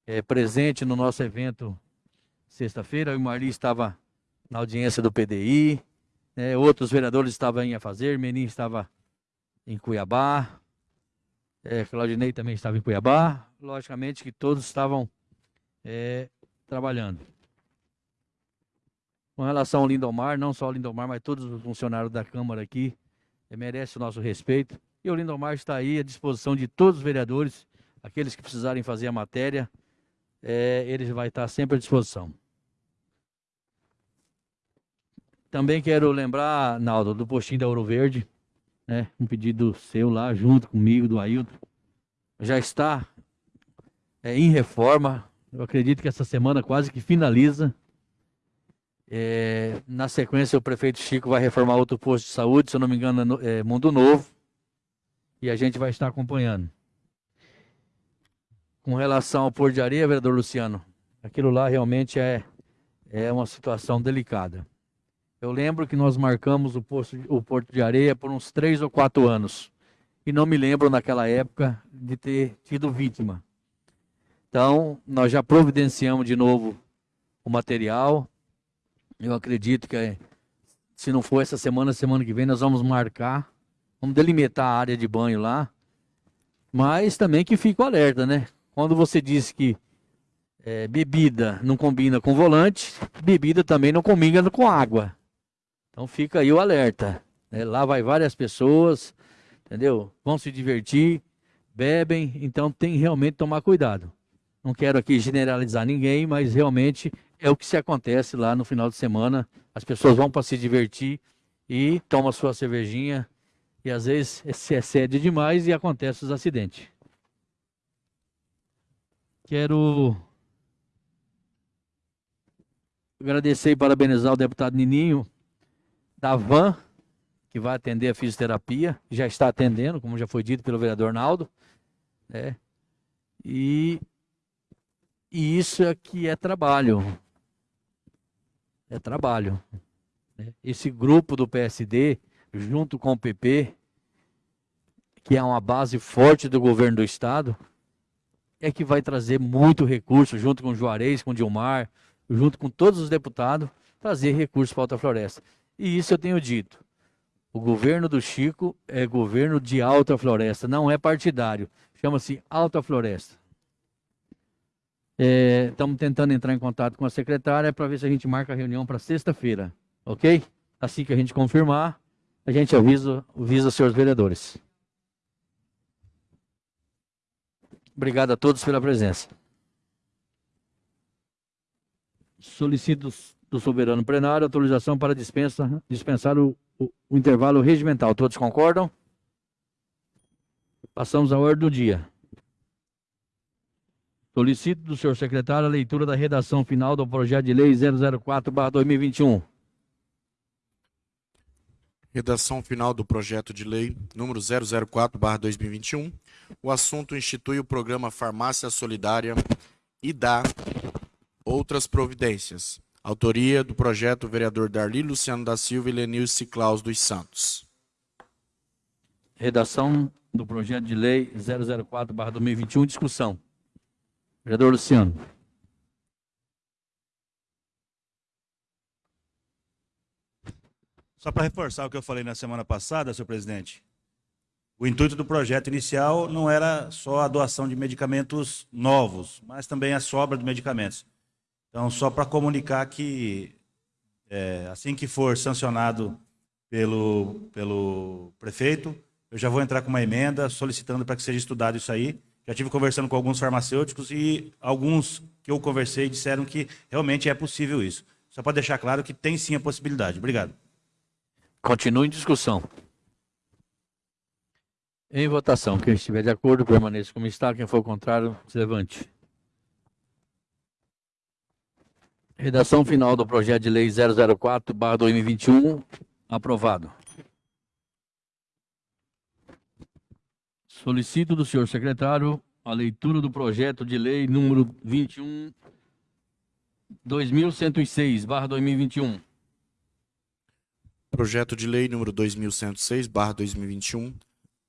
é, presente no nosso evento sexta-feira. O Marli estava na audiência do PDI, é, outros vereadores estavam em a fazer, Menin estava em Cuiabá, é, Claudinei também estava em Cuiabá. Logicamente que todos estavam é, trabalhando. Com relação ao Lindomar, não só o Lindomar, mas todos os funcionários da Câmara aqui, é, merece o nosso respeito. E o Lindomar está aí à disposição de todos os vereadores, aqueles que precisarem fazer a matéria, é, ele vai estar sempre à disposição. Também quero lembrar, Naldo, do postinho da Ouro Verde, né? Um pedido seu lá, junto comigo, do Ailton. Já está é, em reforma. Eu acredito que essa semana quase que finaliza. É, na sequência, o prefeito Chico vai reformar outro posto de saúde, se eu não me engano, é Mundo Novo. E a gente vai estar acompanhando. Com relação ao Porto de Areia, vereador Luciano, aquilo lá realmente é, é uma situação delicada. Eu lembro que nós marcamos o, posto, o Porto de Areia por uns três ou quatro anos. E não me lembro naquela época de ter tido vítima. Então, nós já providenciamos de novo o material. Eu acredito que se não for essa semana, semana que vem, nós vamos marcar. Vamos delimitar a área de banho lá. Mas também que fique alerta, né? Quando você disse que é, bebida não combina com volante, bebida também não combina com água. Então fica aí o alerta. Né? Lá vai várias pessoas, entendeu? Vão se divertir, bebem, então tem realmente que tomar cuidado. Não quero aqui generalizar ninguém, mas realmente é o que se acontece lá no final de semana. As pessoas vão para se divertir e tomam sua cervejinha e às vezes se excede demais e acontece os acidentes. Quero agradecer e parabenizar o deputado Nininho da van, que vai atender a fisioterapia, já está atendendo, como já foi dito pelo vereador Naldo. Né? E, e isso que é trabalho. É trabalho. Né? Esse grupo do PSD, junto com o PP, que é uma base forte do governo do Estado, é que vai trazer muito recurso, junto com Juarez, com Dilmar, junto com todos os deputados, trazer recursos para a Alta Floresta. E isso eu tenho dito. O governo do Chico é governo de alta floresta, não é partidário. Chama-se Alta Floresta. Estamos é, tentando entrar em contato com a secretária para ver se a gente marca a reunião para sexta-feira, ok? Assim que a gente confirmar, a gente avisa, avisa os senhores vereadores. Obrigado a todos pela presença. Solicito do soberano plenário, autorização para dispensa, dispensar o, o, o intervalo regimental. Todos concordam? Passamos à ordem do dia. Solicito do senhor secretário a leitura da redação final do projeto de lei 004/2021. Redação final do projeto de lei número 004/2021. O assunto institui o programa Farmácia Solidária e dá outras providências. Autoria do projeto vereador Darli Luciano da Silva e Lenilce Claus dos Santos. Redação do projeto de lei 004/2021, discussão. Vereador Luciano. Só para reforçar o que eu falei na semana passada, senhor presidente, o intuito do projeto inicial não era só a doação de medicamentos novos, mas também a sobra de medicamentos. Então, só para comunicar que, é, assim que for sancionado pelo, pelo prefeito, eu já vou entrar com uma emenda solicitando para que seja estudado isso aí. Já tive conversando com alguns farmacêuticos e alguns que eu conversei disseram que realmente é possível isso. Só para deixar claro que tem sim a possibilidade. Obrigado. Continue em discussão. Em votação, quem estiver de acordo, permaneça como está. Quem for contrário, se levante. Redação final do projeto de lei 004/2021, aprovado. Solicito do senhor secretário a leitura do projeto de lei número 21 2106/2021. Projeto de lei número 2106/2021.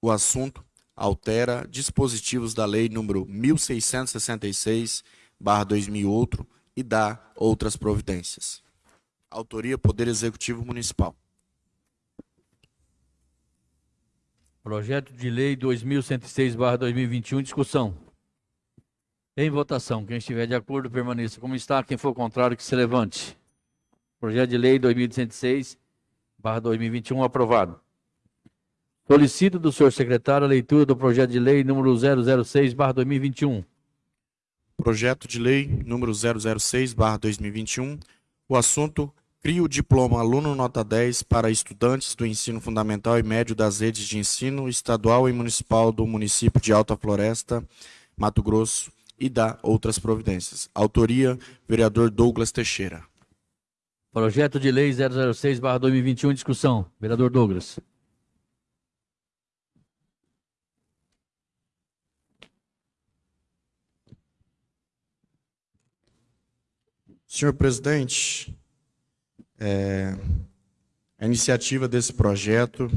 O assunto altera dispositivos da lei número 1666/2008 e dá outras providências. Autoria Poder Executivo Municipal. Projeto de Lei 2106/2021, discussão. Em votação, quem estiver de acordo permaneça como está, quem for contrário que se levante. Projeto de Lei 2106/2021 aprovado. Solicito do senhor secretário a leitura do projeto de lei número 006/2021. Projeto de lei número 006/2021. O assunto Cria o diploma aluno nota 10 para estudantes do ensino fundamental e médio das redes de ensino estadual e municipal do município de Alta Floresta, Mato Grosso e dá outras providências. Autoria, vereador Douglas Teixeira. Projeto de lei 006/2021 discussão. Vereador Douglas. Senhor presidente, é, a iniciativa desse projeto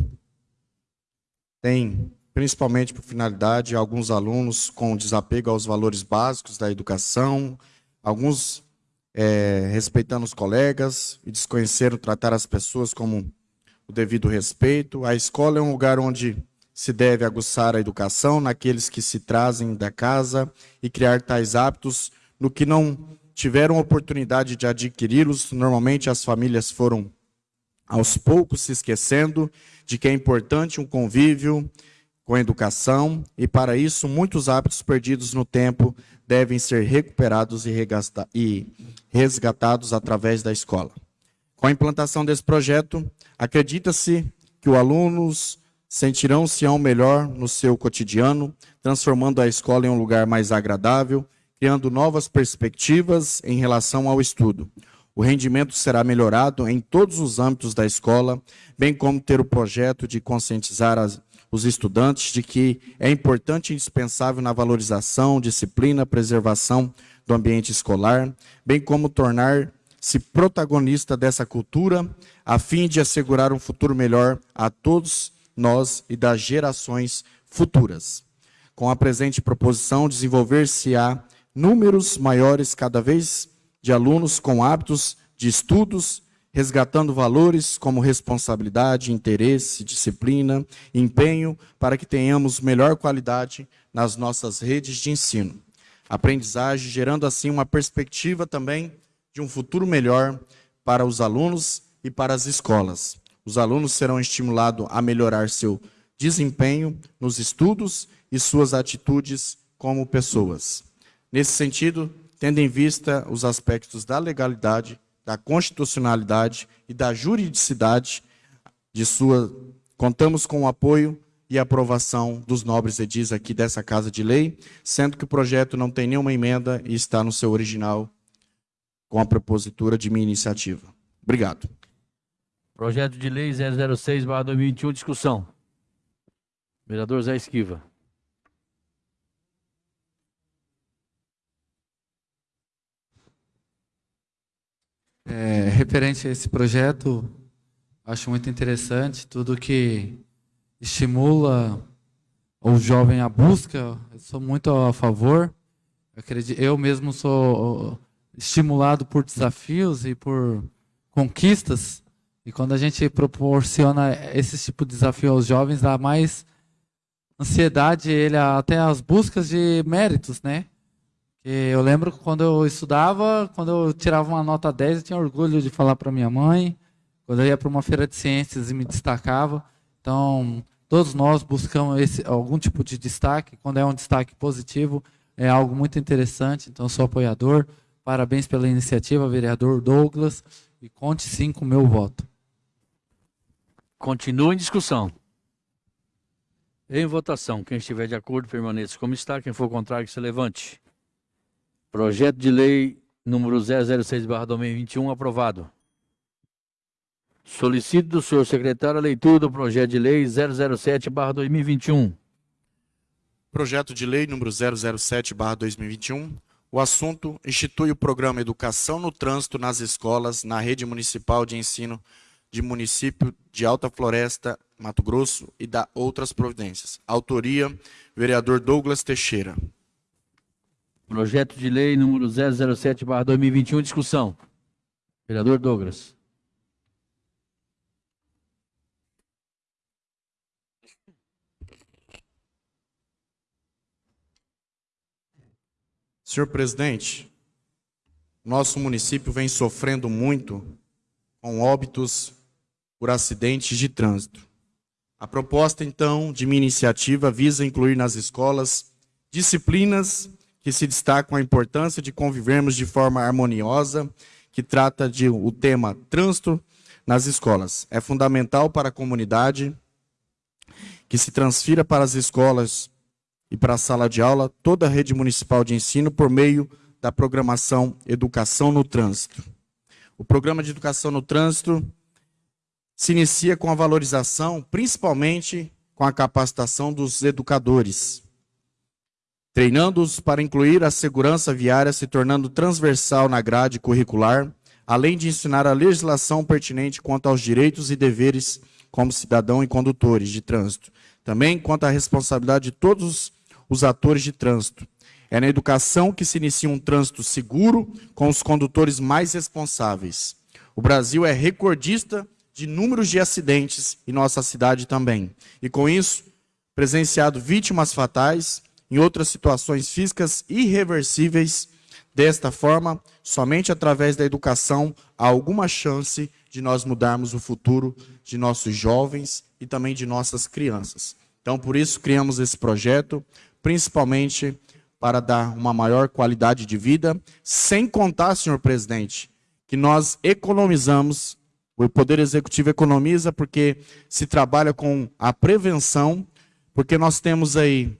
tem, principalmente por finalidade, alguns alunos com desapego aos valores básicos da educação, alguns é, respeitando os colegas e desconheceram tratar as pessoas como o devido respeito. A escola é um lugar onde se deve aguçar a educação naqueles que se trazem da casa e criar tais hábitos no que não tiveram oportunidade de adquiri-los, normalmente as famílias foram aos poucos se esquecendo de que é importante um convívio com a educação e para isso muitos hábitos perdidos no tempo devem ser recuperados e resgatados através da escola. Com a implantação desse projeto, acredita-se que os alunos sentirão-se ao melhor no seu cotidiano, transformando a escola em um lugar mais agradável criando novas perspectivas em relação ao estudo. O rendimento será melhorado em todos os âmbitos da escola, bem como ter o projeto de conscientizar as, os estudantes de que é importante e indispensável na valorização, disciplina, preservação do ambiente escolar, bem como tornar-se protagonista dessa cultura, a fim de assegurar um futuro melhor a todos nós e das gerações futuras. Com a presente proposição, desenvolver-se-á números maiores cada vez de alunos com hábitos de estudos, resgatando valores como responsabilidade, interesse, disciplina, empenho, para que tenhamos melhor qualidade nas nossas redes de ensino. Aprendizagem, gerando assim uma perspectiva também de um futuro melhor para os alunos e para as escolas. Os alunos serão estimulados a melhorar seu desempenho nos estudos e suas atitudes como pessoas. Nesse sentido, tendo em vista os aspectos da legalidade, da constitucionalidade e da juridicidade de sua, contamos com o apoio e aprovação dos nobres edis aqui dessa Casa de Lei, sendo que o projeto não tem nenhuma emenda e está no seu original com a propositura de minha iniciativa. Obrigado. Projeto de Lei 006/2021 discussão. Vereador Zé Esquiva. É, referente a esse projeto, acho muito interessante tudo que estimula o jovem à busca, eu sou muito a favor. Eu mesmo sou estimulado por desafios e por conquistas E quando a gente proporciona esse tipo de desafio aos jovens, dá mais ansiedade, ele até as buscas de méritos, né? Eu lembro quando eu estudava, quando eu tirava uma nota 10, eu tinha orgulho de falar para minha mãe. Quando eu ia para uma feira de ciências e me destacava. Então, todos nós buscamos esse, algum tipo de destaque. Quando é um destaque positivo, é algo muito interessante. Então, sou apoiador. Parabéns pela iniciativa, vereador Douglas. E conte sim com o meu voto. Continua em discussão. Em votação, quem estiver de acordo permaneça como está, quem for contrário que se levante. Projeto de lei número 006/2021 aprovado. Solicito do senhor secretário a leitura do projeto de lei 007/2021. Projeto de lei número 007/2021. O assunto institui o programa Educação no Trânsito nas escolas na rede municipal de ensino de município de Alta Floresta, Mato Grosso e da outras providências. Autoria, vereador Douglas Teixeira. Projeto de lei número 007/2021 discussão. Vereador Douglas. Senhor presidente, nosso município vem sofrendo muito com óbitos por acidentes de trânsito. A proposta, então, de minha iniciativa visa incluir nas escolas disciplinas que se destacam a importância de convivermos de forma harmoniosa, que trata de o tema trânsito nas escolas. É fundamental para a comunidade que se transfira para as escolas e para a sala de aula toda a rede municipal de ensino por meio da programação Educação no Trânsito. O programa de Educação no Trânsito se inicia com a valorização, principalmente com a capacitação dos educadores, treinando-os para incluir a segurança viária, se tornando transversal na grade curricular, além de ensinar a legislação pertinente quanto aos direitos e deveres como cidadão e condutores de trânsito. Também quanto à responsabilidade de todos os atores de trânsito. É na educação que se inicia um trânsito seguro com os condutores mais responsáveis. O Brasil é recordista de números de acidentes e nossa cidade também. E com isso, presenciado vítimas fatais em outras situações físicas irreversíveis. Desta forma, somente através da educação há alguma chance de nós mudarmos o futuro de nossos jovens e também de nossas crianças. Então, por isso, criamos esse projeto, principalmente para dar uma maior qualidade de vida, sem contar, senhor presidente, que nós economizamos, o Poder Executivo economiza porque se trabalha com a prevenção, porque nós temos aí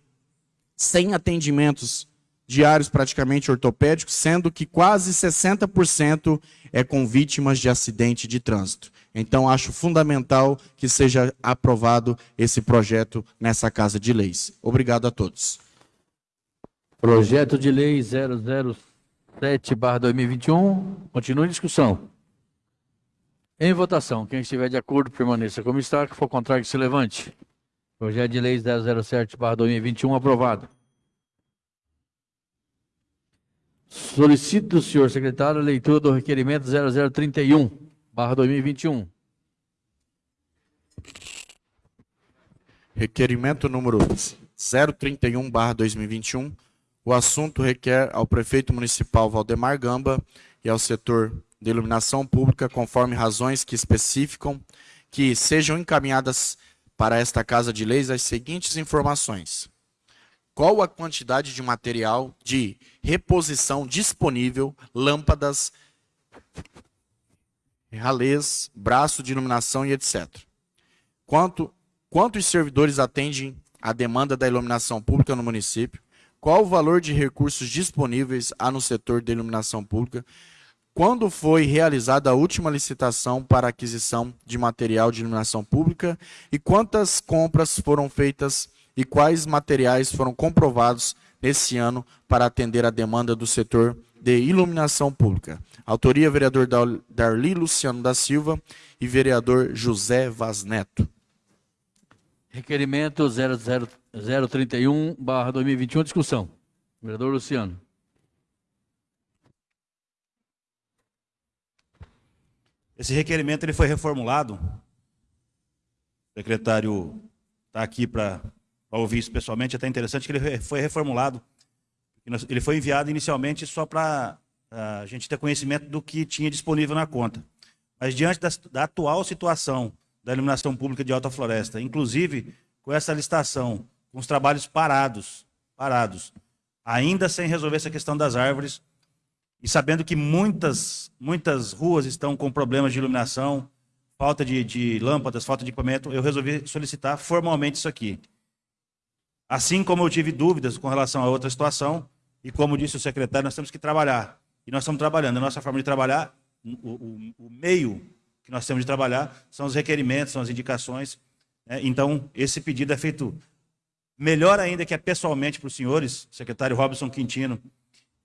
100 atendimentos diários praticamente ortopédicos, sendo que quase 60% é com vítimas de acidente de trânsito. Então, acho fundamental que seja aprovado esse projeto nessa Casa de Leis. Obrigado a todos. Projeto de Lei 007/2021. Continua em discussão. Em votação. Quem estiver de acordo, permaneça como está. Que for contrário, que se levante. Projeto de Lei 007/2021 aprovado. Solicito do senhor secretário a leitura do requerimento 0031/2021. Requerimento número 031/2021. O assunto requer ao prefeito municipal Valdemar Gamba e ao setor de iluminação pública, conforme razões que especificam que sejam encaminhadas para esta Casa de Leis as seguintes informações. Qual a quantidade de material de reposição disponível, lâmpadas, ralês, braço de iluminação e etc. Quanto, quantos servidores atendem a demanda da iluminação pública no município? Qual o valor de recursos disponíveis há no setor de iluminação pública? Quando foi realizada a última licitação para aquisição de material de iluminação pública? E quantas compras foram feitas e quais materiais foram comprovados nesse ano para atender a demanda do setor de iluminação pública? Autoria, vereador Darli Luciano da Silva e vereador José Vaz Neto. Requerimento 031/2021 discussão. Vereador Luciano. Esse requerimento ele foi reformulado. O secretário está aqui para ouvir isso pessoalmente. É até interessante que ele foi reformulado. Ele foi enviado inicialmente só para a gente ter conhecimento do que tinha disponível na conta. Mas diante da, da atual situação da iluminação pública de Alta Floresta, inclusive com essa listação, com os trabalhos parados, parados, ainda sem resolver essa questão das árvores, e sabendo que muitas, muitas ruas estão com problemas de iluminação, falta de, de lâmpadas, falta de equipamento, eu resolvi solicitar formalmente isso aqui. Assim como eu tive dúvidas com relação a outra situação, e como disse o secretário, nós temos que trabalhar. E nós estamos trabalhando. A nossa forma de trabalhar, o, o, o meio que nós temos de trabalhar, são os requerimentos, são as indicações. Né? Então, esse pedido é feito melhor ainda que é pessoalmente para os senhores, secretário Robson Quintino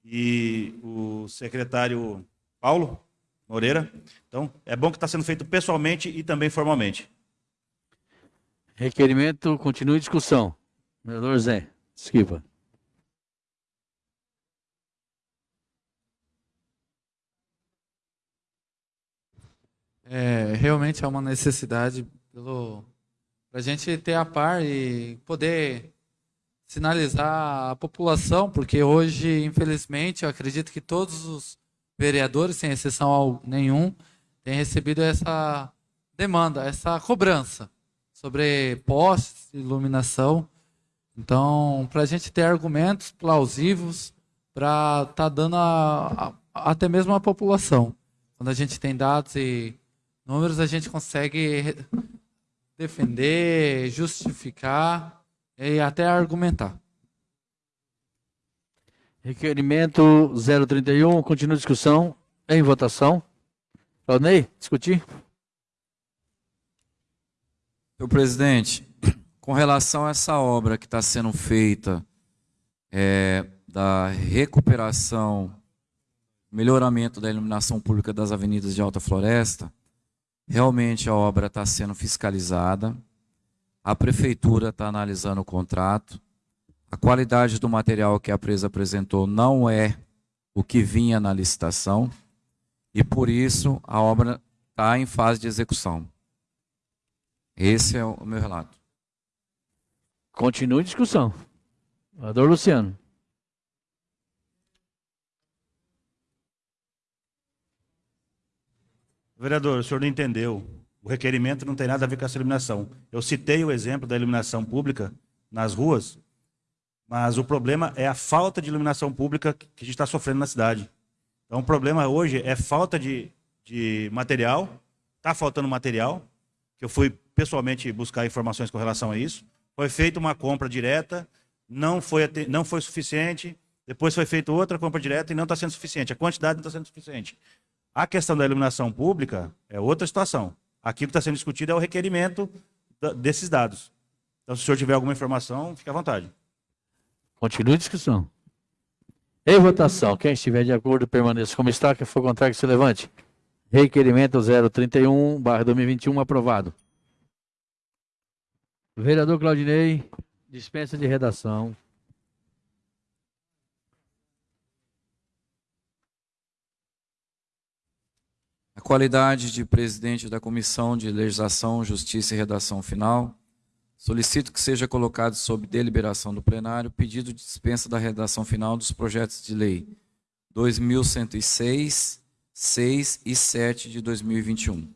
e o secretário Paulo Moreira. Então, é bom que está sendo feito pessoalmente e também formalmente. Requerimento, continue discussão. Vereador Zé, esquiva. É, realmente é uma necessidade para a gente ter a par e poder sinalizar a população, porque hoje, infelizmente, eu acredito que todos os vereadores, sem exceção nenhum, têm recebido essa demanda, essa cobrança sobre postes, iluminação. Então, para a gente ter argumentos plausíveis para estar tá dando a, a, até mesmo a população. Quando a gente tem dados e números, a gente consegue defender, justificar e até argumentar. Requerimento 031, continua a discussão. Em votação. Claudinei, discutir? Senhor presidente, com relação a essa obra que está sendo feita é, da recuperação, melhoramento da iluminação pública das avenidas de Alta Floresta, realmente a obra está sendo fiscalizada, a prefeitura está analisando o contrato. A qualidade do material que a empresa apresentou não é o que vinha na licitação. E por isso a obra está em fase de execução. Esse é o meu relato. Continue a discussão. Vereador Luciano. Vereador, o senhor não entendeu. O requerimento não tem nada a ver com essa iluminação. Eu citei o exemplo da iluminação pública nas ruas, mas o problema é a falta de iluminação pública que a gente está sofrendo na cidade. Então, o problema hoje é falta de, de material, está faltando material, que eu fui pessoalmente buscar informações com relação a isso. Foi feita uma compra direta, não foi, não foi suficiente, depois foi feita outra compra direta e não está sendo suficiente. A quantidade não está sendo suficiente. A questão da iluminação pública é outra situação. Aqui que está sendo discutido é o requerimento desses dados. Então, se o senhor tiver alguma informação, fique à vontade. Continue a discussão. Em votação, quem estiver de acordo, permaneça como está. Quem for contrário, que se levante. Requerimento 031, barra 2021, aprovado. Vereador Claudinei, dispensa de redação. Qualidade de presidente da Comissão de Legislação, Justiça e Redação Final, solicito que seja colocado sob deliberação do plenário pedido de dispensa da redação final dos projetos de lei 2106, 6 e 7 de 2021.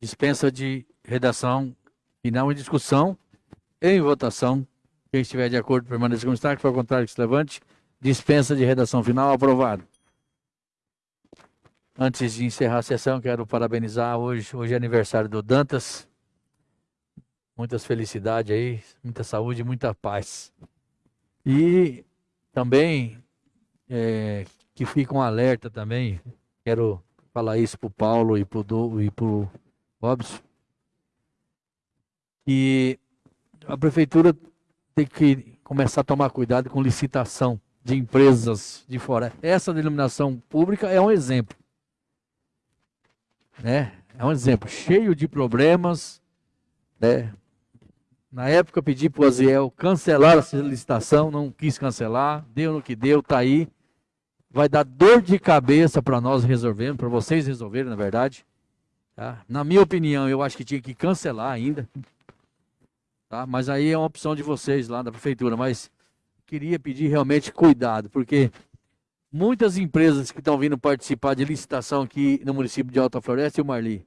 Dispensa de redação final em discussão, em votação. Quem estiver de acordo, permaneça como está. Que for contrário, que se levante. Dispensa de redação final, aprovado. Antes de encerrar a sessão, quero parabenizar hoje, hoje é aniversário do Dantas. Muitas felicidades aí, muita saúde, muita paz. E também é, que fica um alerta também, quero falar isso para o Paulo e para o Robson, que a prefeitura tem que começar a tomar cuidado com licitação de empresas de fora. Essa denominação pública é um exemplo né? É um exemplo, cheio de problemas, né? Na época pedi para o Aziel cancelar essa licitação, não quis cancelar, deu no que deu, está aí. vai dar dor de cabeça para nós resolvermos, para vocês resolverem, na verdade. Tá? Na minha opinião, eu acho que tinha que cancelar ainda. Tá? Mas aí é uma opção de vocês lá da prefeitura. Mas queria pedir realmente cuidado, porque muitas empresas que estão vindo participar de licitação aqui no município de Alta Floresta e o Marli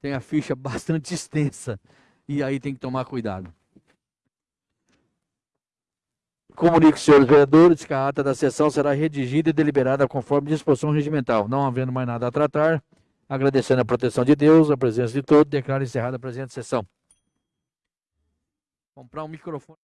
tem a ficha bastante extensa e aí tem que tomar cuidado. Comunico, senhores vereadores, que a ata da sessão será redigida e deliberada conforme disposição regimental. Não havendo mais nada a tratar, agradecendo a proteção de Deus, a presença de todos, declaro encerrada a presente sessão. Comprar um microfone.